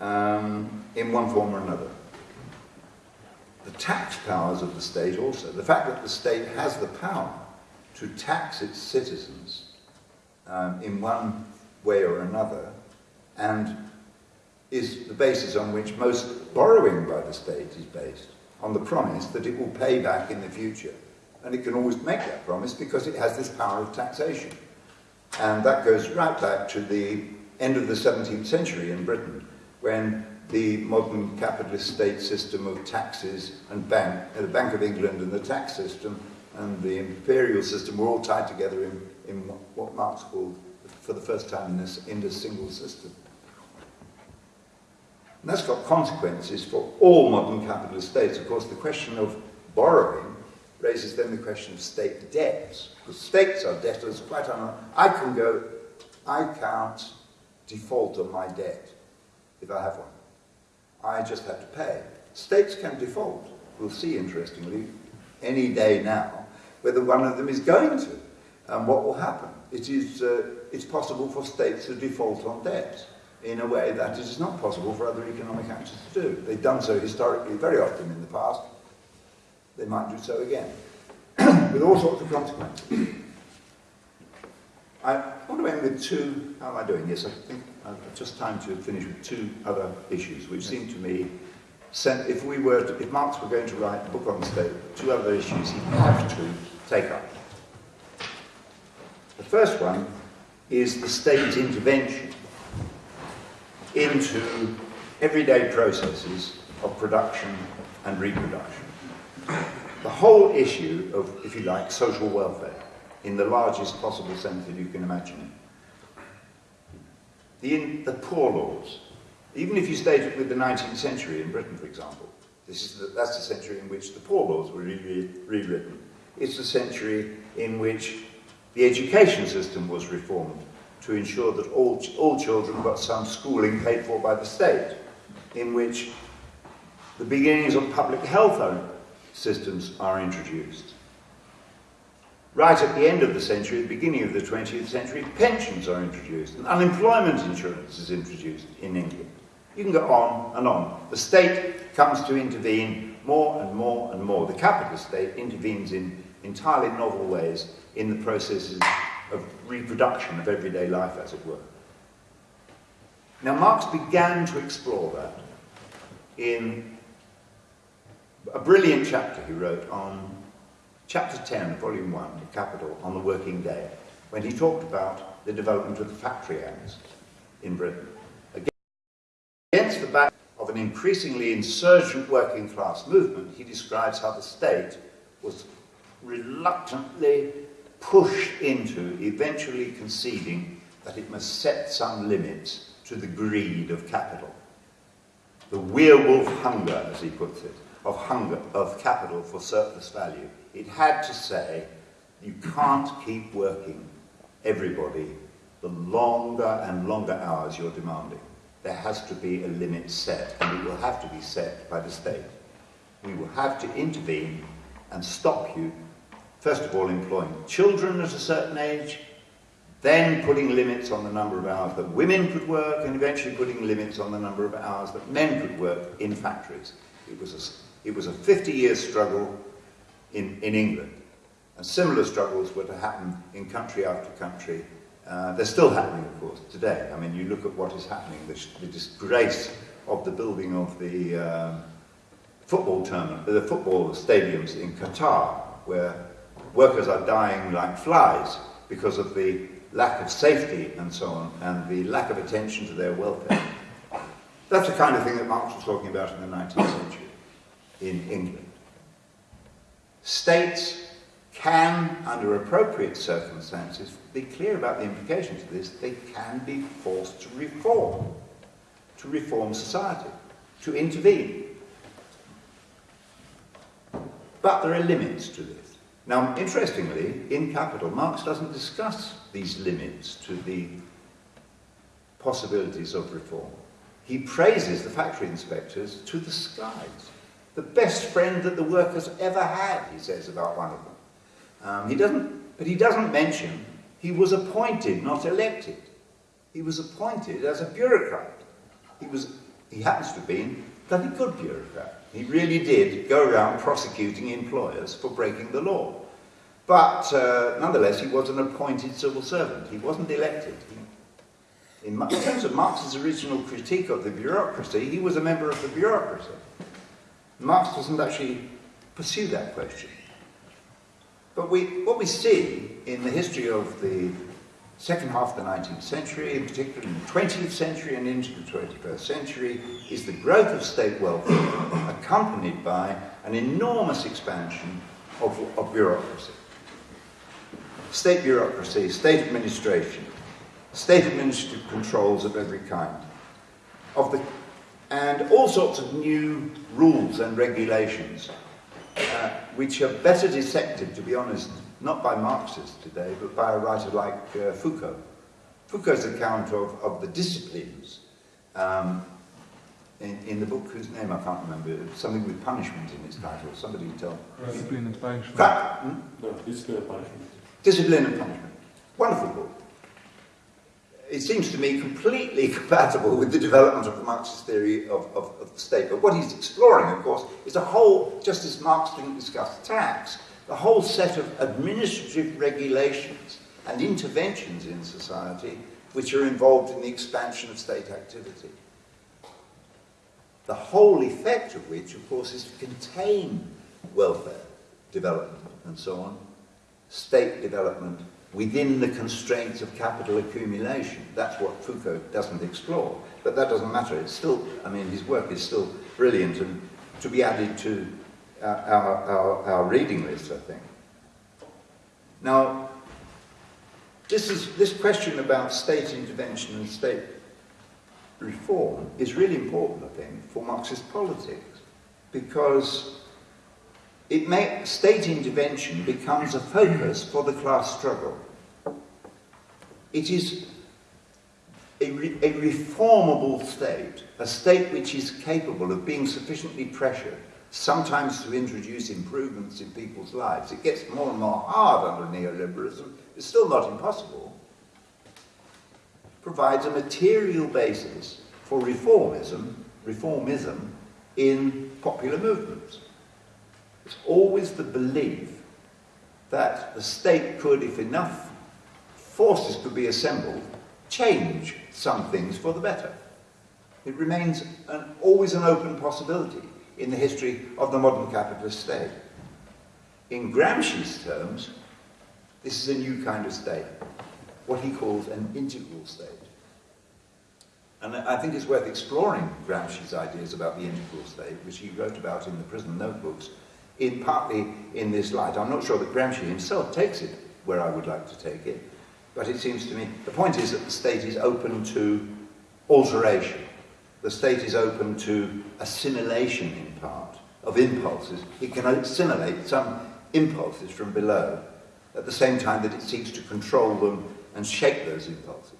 um, in one form or another. The tax powers of the state also, the fact that the state has the power to tax its citizens um, in one way or another and is the basis on which most borrowing by the state is based, on the promise that it will pay back in the future. And it can always make that promise because it has this power of taxation. And that goes right back to the end of the 17th century in Britain, when the modern capitalist state system of taxes and bank, uh, the Bank of England and the tax system and the imperial system were all tied together in, in what Marx called, for the first time in this, in this single system. And that's got consequences for all modern capitalist states. Of course, the question of borrowing raises then the question of state debts. Because states are debtors quite un I can go, I can't default on my debt if I have one. I just have to pay. States can default. We'll see, interestingly, any day now, whether one of them is going to and what will happen. It is, uh, it's possible for states to default on debt in a way that it is not possible for other economic actors to do. They've done so historically very often in the past. They might do so again, with all sorts of consequences. I want to end with two, how am I doing? Yes, I think I've just time to finish with two other issues, which seem to me, if we were, to, if Marx were going to write a book on the state, two other issues he'd have to take up. The first one is the state intervention into everyday processes of production and reproduction. The whole issue of, if you like, social welfare in the largest possible sense that you can imagine The, in, the poor laws, even if you stayed with the 19th century in Britain, for example, this is the, that's the century in which the poor laws were rewritten. Re re it's the century in which the education system was reformed to ensure that all, all children got some schooling paid for by the state, in which the beginnings of public health systems are introduced. Right at the end of the century, the beginning of the 20th century, pensions are introduced and unemployment insurance is introduced in England. You can go on and on. The state comes to intervene more and more and more. The capitalist state intervenes in entirely novel ways in the processes of reproduction of everyday life, as it were. Now, Marx began to explore that in a brilliant chapter he wrote on chapter 10, volume 1, Capital, on the working day, when he talked about the development of the factory acts in Britain. Against the backdrop of an increasingly insurgent working class movement, he describes how the state was reluctantly pushed into eventually conceding that it must set some limits to the greed of capital. The werewolf hunger, as he puts it, of hunger, of capital for surplus value. It had to say, you can't keep working everybody the longer and longer hours you're demanding. There has to be a limit set, and it will have to be set by the state. We will have to intervene and stop you First of all, employing children at a certain age, then putting limits on the number of hours that women could work, and eventually putting limits on the number of hours that men could work in factories. It was a, it was a 50-year struggle in, in England. And similar struggles were to happen in country after country. Uh, they're still happening, of course, today. I mean, you look at what is happening, the, the disgrace of the building of the um, football tournament, the football stadiums in Qatar, where workers are dying like flies because of the lack of safety and so on, and the lack of attention to their welfare. That's the kind of thing that Marx was talking about in the 19th century in England. States can, under appropriate circumstances, be clear about the implications of this, they can be forced to reform. to reform society, to intervene. But there are limits to this. Now, interestingly, in Capital, Marx doesn't discuss these limits to the possibilities of reform. He praises the factory inspectors to the skies. The best friend that the workers ever had, he says about one of them. Um, he doesn't, but he doesn't mention he was appointed, not elected. He was appointed as a bureaucrat. He, was, he happens to have been a bloody good bureaucrat. He really did go around prosecuting employers for breaking the law. But uh, nonetheless, he was an appointed civil servant. He wasn't elected. In, in terms of Marx's original critique of the bureaucracy, he was a member of the bureaucracy. Marx doesn't actually pursue that question. But we, what we see in the history of the second half of the 19th century, in particular in the 20th century and into the 21st century, is the growth of state welfare accompanied by an enormous expansion of, of bureaucracy. State bureaucracy, state administration, state administrative controls of every kind, of the, and all sorts of new rules and regulations, uh, which are better dissected, to be honest, not by Marxists today, but by a writer like uh, Foucault. Foucault's account of, of the disciplines um, in, in the book whose name I can't remember, something with punishment in its title. Somebody tell me. Discipline and punishment. hmm? No, discipline and punishment. Discipline and punishment. Wonderful book. It seems to me completely compatible with the development of the Marxist theory of, of, of the state. But what he's exploring, of course, is a whole, just as Marx didn't discuss tax, the whole set of administrative regulations and interventions in society which are involved in the expansion of state activity. The whole effect of which, of course, is to contain welfare development and so on, state development within the constraints of capital accumulation. That's what Foucault doesn't explore. But that doesn't matter. It's still, I mean, his work is still brilliant and to be added to uh, our, our, our reading list, I think. Now, this, is, this question about state intervention and state reform is really important, I think, for Marxist politics, because it state intervention becomes a focus for the class struggle. It is a, re a reformable state, a state which is capable of being sufficiently pressured sometimes to introduce improvements in people's lives. It gets more and more hard under neoliberalism. It's still not impossible. Provides a material basis for reformism, reformism in popular movements. It's always the belief that the state could, if enough forces could be assembled, change some things for the better. It remains an, always an open possibility in the history of the modern capitalist state. In Gramsci's terms, this is a new kind of state, what he calls an integral state. And I think it's worth exploring Gramsci's ideas about the integral state, which he wrote about in the prison notebooks, in partly in this light. I'm not sure that Gramsci himself takes it where I would like to take it, but it seems to me, the point is that the state is open to alteration the state is open to assimilation in part of impulses. It can assimilate some impulses from below at the same time that it seeks to control them and shape those impulses.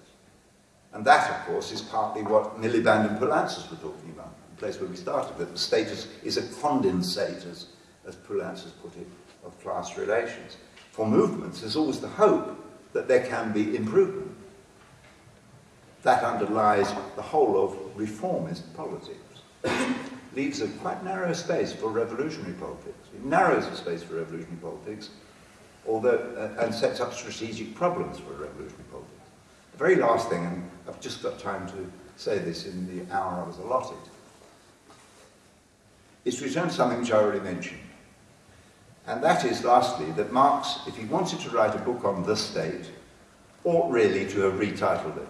And that, of course, is partly what Miliband and Poulantzas were talking about, the place where we started, that the state is, a condensate, as, as Poulantzas has put it, of class relations. For movements, there's always the hope that there can be improvement that underlies the whole of reformist politics. leaves a quite narrow space for revolutionary politics. It narrows the space for revolutionary politics, although, uh, and sets up strategic problems for revolutionary politics. The very last thing, and I've just got time to say this in the hour I was allotted, is to return to something which I already mentioned. And that is, lastly, that Marx, if he wanted to write a book on the state, ought really to have retitled it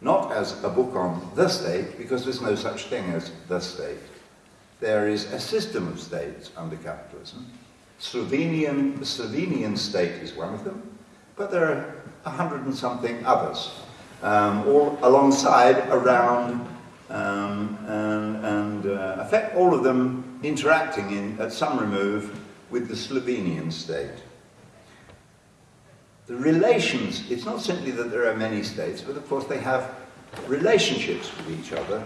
not as a book on the state, because there's no such thing as the state. There is a system of states under capitalism. Slovenian, the Slovenian state is one of them, but there are a hundred and something others, um, all alongside, around, um, and, and uh, affect all of them interacting in, at some remove with the Slovenian state. The relations, it's not simply that there are many states, but of course they have relationships with each other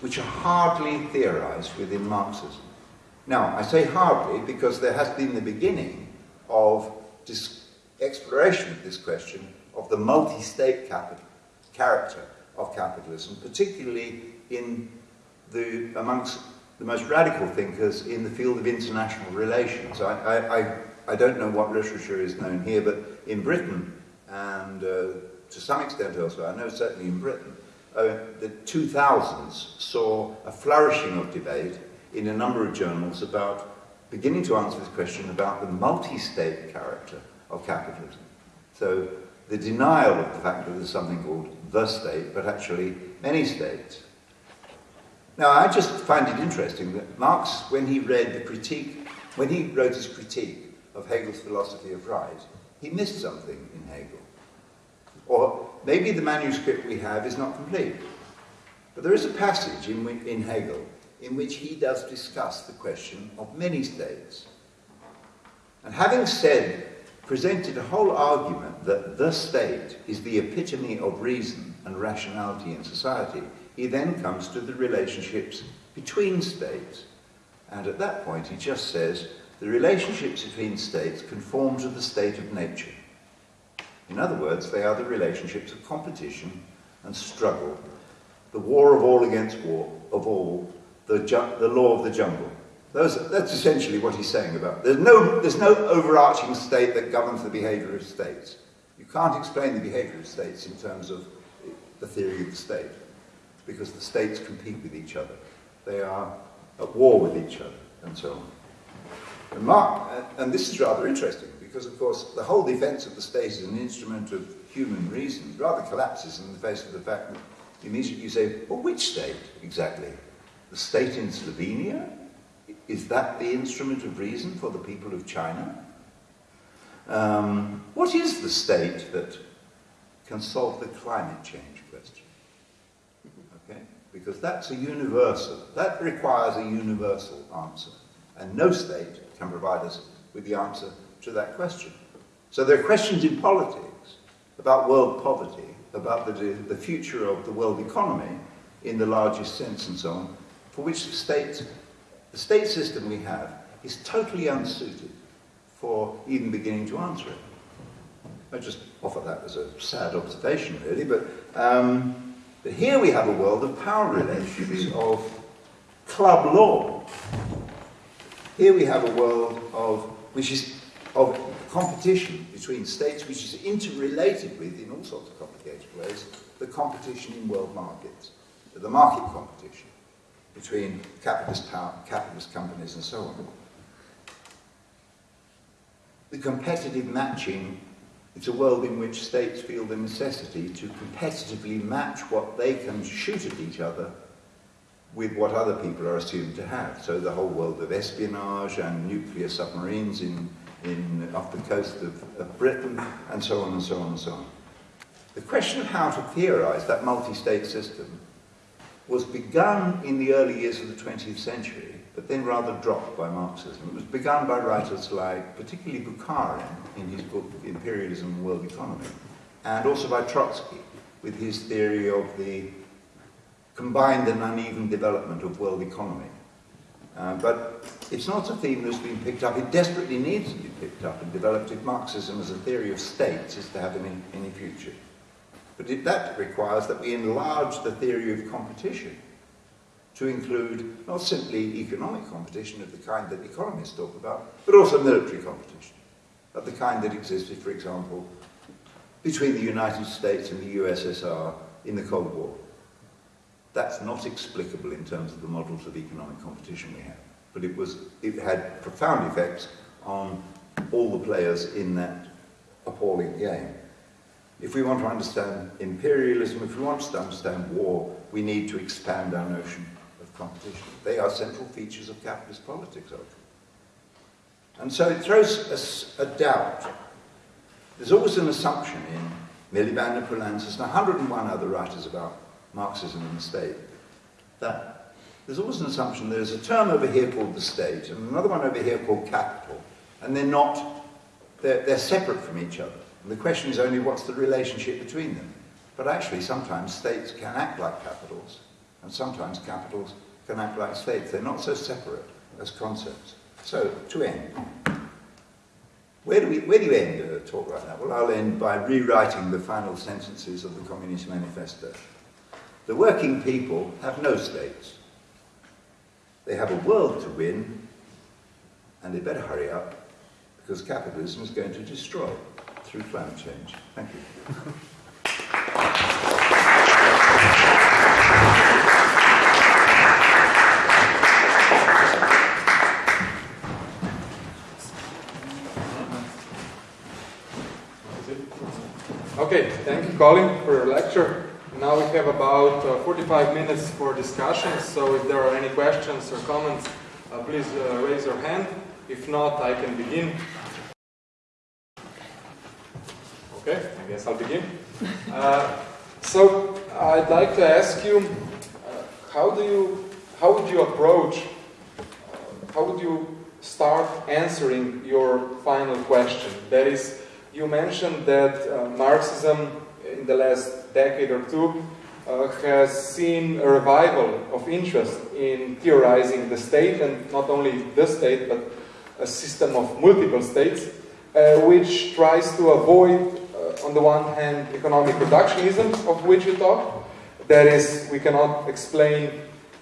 which are hardly theorized within Marxism. Now, I say hardly because there has been the beginning of exploration of this question of the multi-state character of capitalism, particularly in the, amongst the most radical thinkers in the field of international relations. I, I, I, I don't know what literature is known here, but in Britain, and uh, to some extent elsewhere, I know certainly in Britain, uh, the 2000s saw a flourishing of debate in a number of journals about beginning to answer this question about the multi-state character of capitalism. So the denial of the fact that there's something called the state, but actually many states. Now, I just find it interesting that Marx, when he read the critique, when he wrote his critique of Hegel's philosophy of right, he missed something in Hegel. Or maybe the manuscript we have is not complete. But there is a passage in, in Hegel in which he does discuss the question of many states. And having said, presented a whole argument that the state is the epitome of reason and rationality in society, he then comes to the relationships between states. And at that point, he just says, the relationships between states conform to the state of nature. In other words, they are the relationships of competition and struggle, the war of all against war, of all, the, the law of the jungle. Those, that's essentially what he's saying about. There's no, there's no overarching state that governs the behavior of states. You can't explain the behavior of states in terms of the theory of the state, because the states compete with each other. They are at war with each other, and so on. And, Mark, and this is rather interesting, because of course the whole defense of the state is an instrument of human reason rather collapses in the face of the fact that immediately you say, well, which state exactly? The state in Slovenia? Is that the instrument of reason for the people of China? Um, what is the state that can solve the climate change? Because that's a universal, that requires a universal answer. And no state can provide us with the answer to that question. So there are questions in politics about world poverty, about the, the future of the world economy in the largest sense and so on, for which the state, the state system we have is totally unsuited for even beginning to answer it. I just offer that as a sad observation, really, but, um, but here we have a world of power relations, of club law. Here we have a world of, which is of competition between states which is interrelated with, in all sorts of complicated ways, the competition in world markets, the market competition between capitalist, power, capitalist companies and so on. The competitive matching, it's a world in which states feel the necessity to competitively match what they can shoot at each other with what other people are assumed to have. So the whole world of espionage and nuclear submarines in in, off the coast of, of Britain, and so on and so on and so on. The question of how to theorize that multi-state system was begun in the early years of the 20th century, but then rather dropped by Marxism. It was begun by writers like, particularly Bukharin, in his book Imperialism and World Economy, and also by Trotsky, with his theory of the combined and uneven development of world economy. Uh, but it's not a theme that's been picked up. It desperately needs to be picked up and developed if Marxism as a theory of states is to have any, any future. But it, that requires that we enlarge the theory of competition to include not simply economic competition of the kind that economists talk about, but also military competition of the kind that existed, for example, between the United States and the USSR in the Cold War. That's not explicable in terms of the models of economic competition we have. But it, was, it had profound effects on all the players in that appalling game. If we want to understand imperialism, if we want to understand war, we need to expand our notion competition. They are central features of capitalist politics, And so it throws a, a doubt. There's always an assumption in Miliband and Poulantzas and 101 other writers about Marxism and the state, that there's always an assumption there's a term over here called the state and another one over here called capital, and they're not, they're, they're separate from each other. And the question is only what's the relationship between them. But actually, sometimes states can act like capitals, and sometimes capitals can act like states. They're not so separate as concepts. So, to end, where do, we, where do you end a talk like that? Well, I'll end by rewriting the final sentences of the Communist Manifesto. The working people have no states. They have a world to win, and they better hurry up, because capitalism is going to destroy through climate change. Thank you. Colin, for your lecture. Now we have about uh, 45 minutes for discussion, so if there are any questions or comments, uh, please uh, raise your hand. If not, I can begin. Okay, I guess I'll begin. Uh, so I'd like to ask you, uh, how do you, how would you approach, uh, how would you start answering your final question? That is, you mentioned that Marxism in the last decade or two uh, has seen a revival of interest in theorizing the state, and not only the state, but a system of multiple states, uh, which tries to avoid, uh, on the one hand, economic reductionism, of which you talk. That is, we cannot explain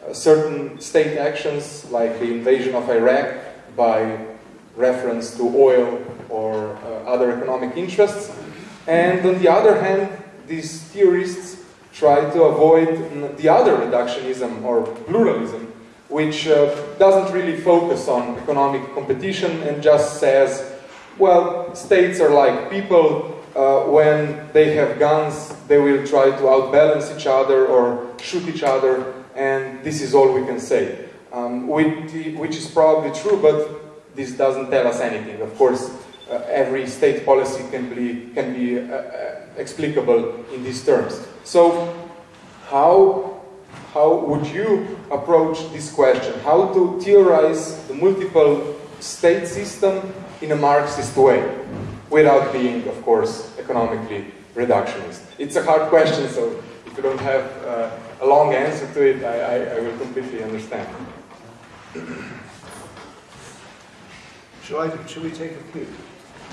uh, certain state actions, like the invasion of Iraq, by reference to oil or uh, other economic interests. And on the other hand, these theorists try to avoid the other reductionism or pluralism, which uh, doesn't really focus on economic competition and just says, well, states are like people, uh, when they have guns, they will try to outbalance each other or shoot each other, and this is all we can say. Um, which, is probably true, but this doesn't tell us anything. Of course, uh, every state policy can be, can be uh, uh, explicable in these terms. So how, how would you approach this question? How to theorize the multiple state system in a Marxist way without being, of course, economically reductionist? It's a hard question, so if you don't have uh, a long answer to it, I, I, I will completely understand. Shall, I, shall we take a few?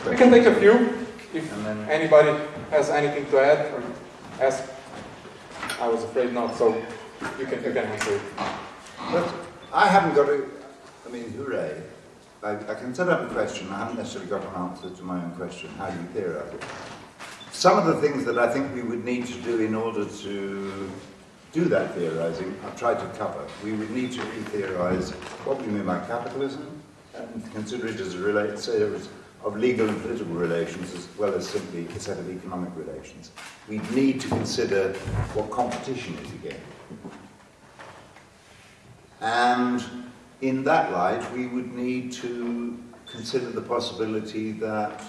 We can take a few, if anybody has anything to add or ask. I was afraid not, so you can, you can answer it. But I haven't got a, I mean, hooray. I, I can set up a question, I haven't necessarily got an answer to my own question. How do you theorize it? Some of the things that I think we would need to do in order to do that theorizing, I've tried to cover. We would need to re-theorize what we mean by capitalism and consider it as a relate, say, of legal and political relations as well as simply a set of economic relations. We need to consider what competition is again. And in that light, we would need to consider the possibility that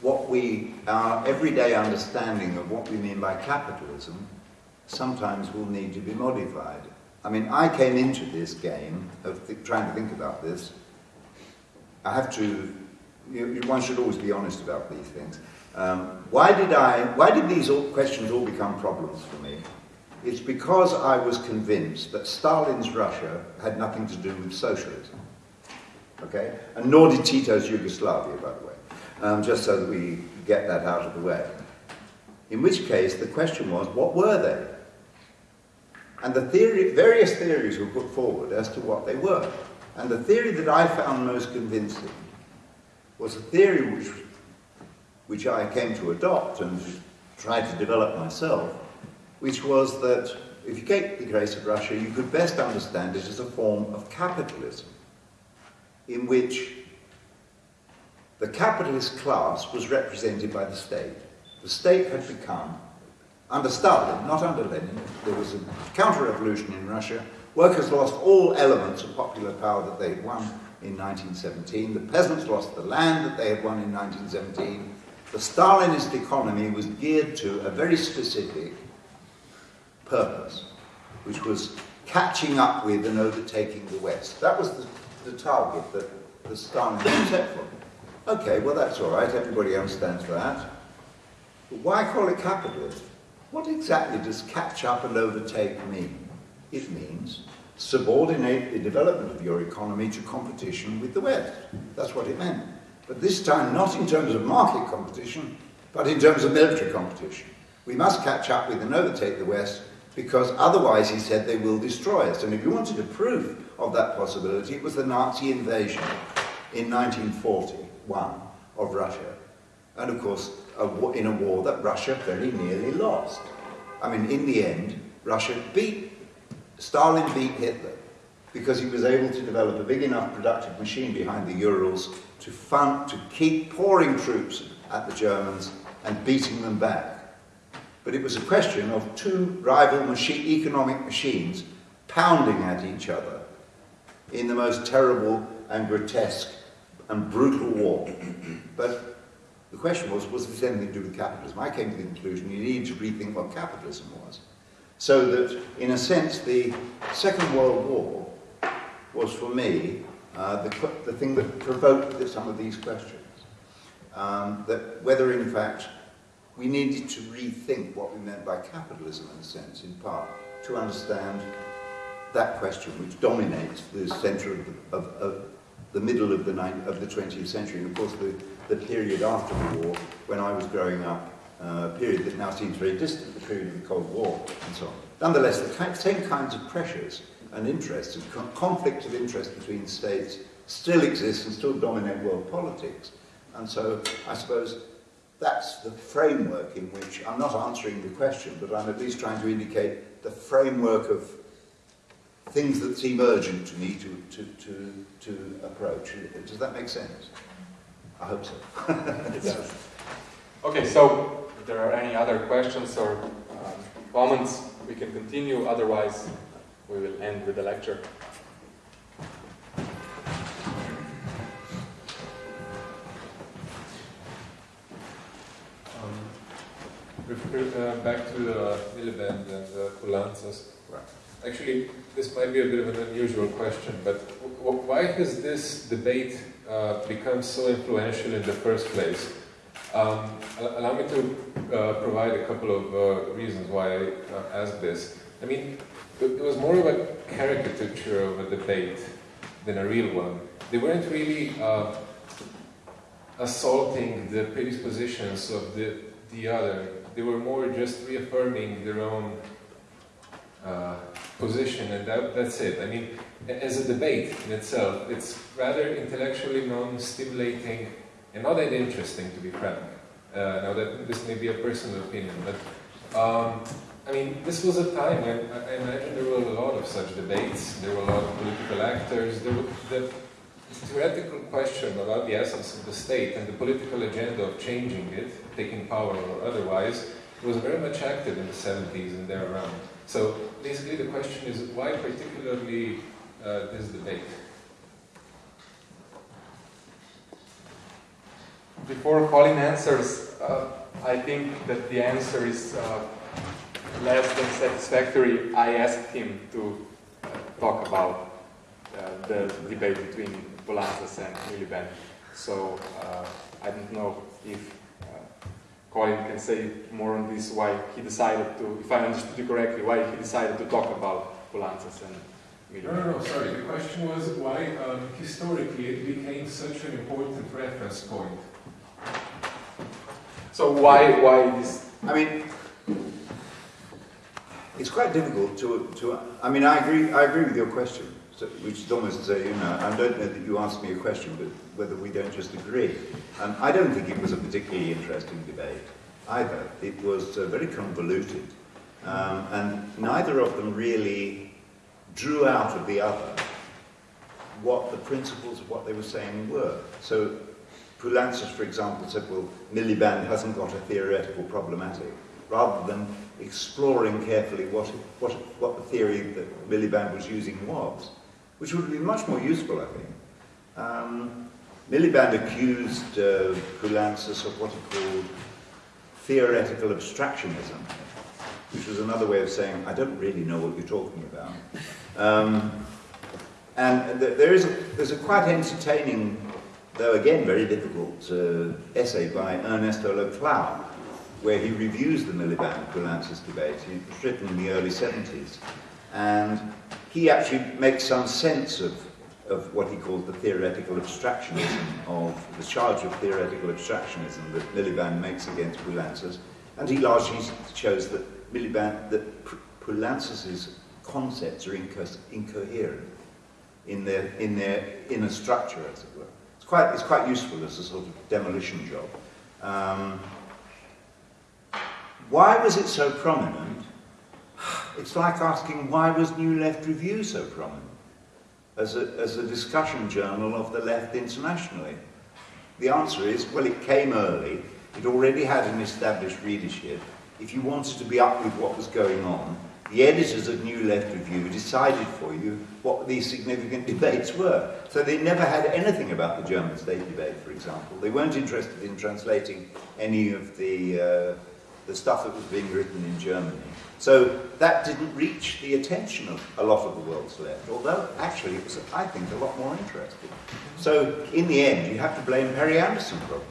what we, our everyday understanding of what we mean by capitalism sometimes will need to be modified. I mean, I came into this game of trying to think about this I have to, you, one should always be honest about these things. Um, why did I, why did these all, questions all become problems for me? It's because I was convinced that Stalin's Russia had nothing to do with socialism. Okay? And nor did Tito's Yugoslavia, by the way. Um, just so that we get that out of the way. In which case, the question was, what were they? And the theory, various theories were put forward as to what they were. And the theory that I found most convincing was a theory which, which I came to adopt and tried to develop myself, which was that if you take the case of Russia, you could best understand it as a form of capitalism in which the capitalist class was represented by the state. The state had become, under Stalin, not under Lenin, there was a counter-revolution in Russia, Workers lost all elements of popular power that they had won in 1917. The peasants lost the land that they had won in 1917. The Stalinist economy was geared to a very specific purpose. which was catching up with and overtaking the West. That was the, the target that, the Stalin had set for. Okay, well that's all right, everybody understands that. But why call it capitalism? What exactly does catch up and overtake mean? It means subordinate the development of your economy to competition with the West. That's what it meant. But this time not in terms of market competition, but in terms of military competition. We must catch up with and overtake the West because otherwise, he said, they will destroy us. And if you wanted a proof of that possibility, it was the Nazi invasion in 1941 of Russia. And of course, a, in a war that Russia very nearly lost. I mean, in the end, Russia beat, Stalin beat Hitler because he was able to develop a big enough productive machine behind the Urals to fund, to keep pouring troops at the Germans and beating them back. But it was a question of two rival machine, economic machines pounding at each other in the most terrible and grotesque and brutal war. But the question was, was this anything to do with capitalism? I came to the conclusion you needed to rethink what capitalism was. So that, in a sense, the Second World War was, for me, uh, the, the thing that provoked some of these questions. Um, that whether, in fact, we needed to rethink what we meant by capitalism, in a sense, in part, to understand that question, which dominates the centre of the, of, of the middle of the, of the 20th century, and of course the, the period after the war, when I was growing up, uh, a period that now seems very distant, the period of the Cold War, and so on. Nonetheless, the same kinds of pressures and interests, and conflict of interest between states still exist and still dominate world politics. And so, I suppose, that's the framework in which, I'm not answering the question, but I'm at least trying to indicate the framework of things that seem urgent to me to, to, to, to approach. Does that make sense? I hope so. it does. Okay, so there are any other questions or um, comments, we can continue. Otherwise, we will end with the lecture. Uh, back to uh, Miliband and uh. Actually, this might be a bit of an unusual question, but why has this debate uh, become so influential in the first place? Um, allow me to uh, provide a couple of uh, reasons why I uh, asked this. I mean, it was more of a caricature of a debate than a real one. They weren't really uh, assaulting the predispositions of the, the other. They were more just reaffirming their own uh, position, and that, that's it. I mean, as a debate in itself, it's rather intellectually non-stimulating and not that interesting, to be frank. Uh, now, that this may be a personal opinion, but um, I mean, this was a time when I, imagine there were a lot of such debates. There were a lot of political actors. There were, the theoretical question about the essence of the state and the political agenda of changing it, taking power or otherwise, was very much active in the 70s and there around. So basically the question is why particularly uh, this debate? Before Colin answers, uh, I think that the answer is uh, less than satisfactory. I asked him to uh, talk about uh, the debate between Poulantzas and Miliband. So uh, I don't know if Colin can say more on this, why he decided to, if I understood you correctly, why he decided to talk about Poulantzas and no, no, no, sorry. The question was why um, historically it became such an important reference point. So why, why this? I mean, it's quite difficult to, to, I mean, I agree, I agree with your question, so, which is almost to say, you know, I don't know that you asked me a question, but whether we don't just agree. Um, I don't think it was a particularly interesting debate either. It was uh, very convoluted, um, and neither of them really drew out of the other what the principles of what they were saying were. So Poulantzas, for example, said, well, Miliband hasn't got a theoretical problematic, rather than exploring carefully what, what, what the theory that Miliband was using was, which would been much more useful, I think. Um, Miliband accused uh, of what he called theoretical abstractionism. which was another way of saying, I don't really know what you're talking about. Um, and th- there is a, there's a quite entertaining, though again very difficult, uh, essay by Ernesto Laclau, where he reviews the Miliband-Poulantzas debate. It was written in the early 70s. And he actually makes some sense of, of what he calls the theoretical abstractionism, of the charge of theoretical abstractionism that Miliband makes against Poulantzas. And he largely shows that Miliband, that P- concepts are inco- incoherent in their, in their inner structure, as it were. It's quite, it's quite useful as a sort of demolition job. Um, why was it so prominent? It's like asking why was New Left Review so prominent as a, as a discussion journal of the left internationally? The answer is, well, it came early. It already had an established readership. If you wanted to be up with what was going on, the editors of New Left Review decided for you what these significant debates were. So they never had anything about the German state debate, for example. They weren't interested in translating any of the, uh, the stuff that was being written in Germany. So that didn't reach the attention of a lot of the world's left, although actually it was, I think, a lot more interesting. So in the end, you have to blame Perry Anderson probably.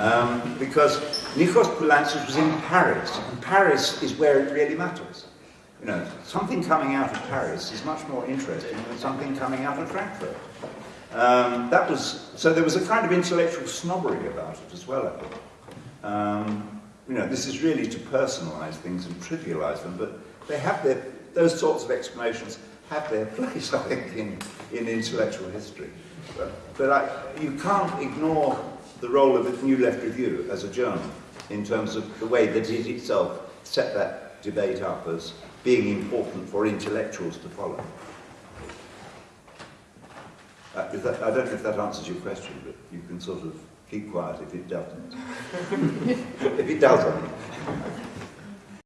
Um, because Nikos Poulantzas was in Paris, and Paris is where it really matters. You know, something coming out of Paris is much more interesting than something coming out of Frankfurt. Um, that was so. There was a kind of intellectual snobbery about it as well. I think. Um, you know, this is really to personalise things and trivialise them, but they have their those sorts of explanations have their place, I think, in in intellectual history. But, but I, you can't ignore the role of the New Left Review as a journal in terms of the way that it itself set that debate up as being important for intellectuals to follow. Uh, that, I don't know if that answers your question, but you can sort of keep quiet if it doesn't. if it does, I mean.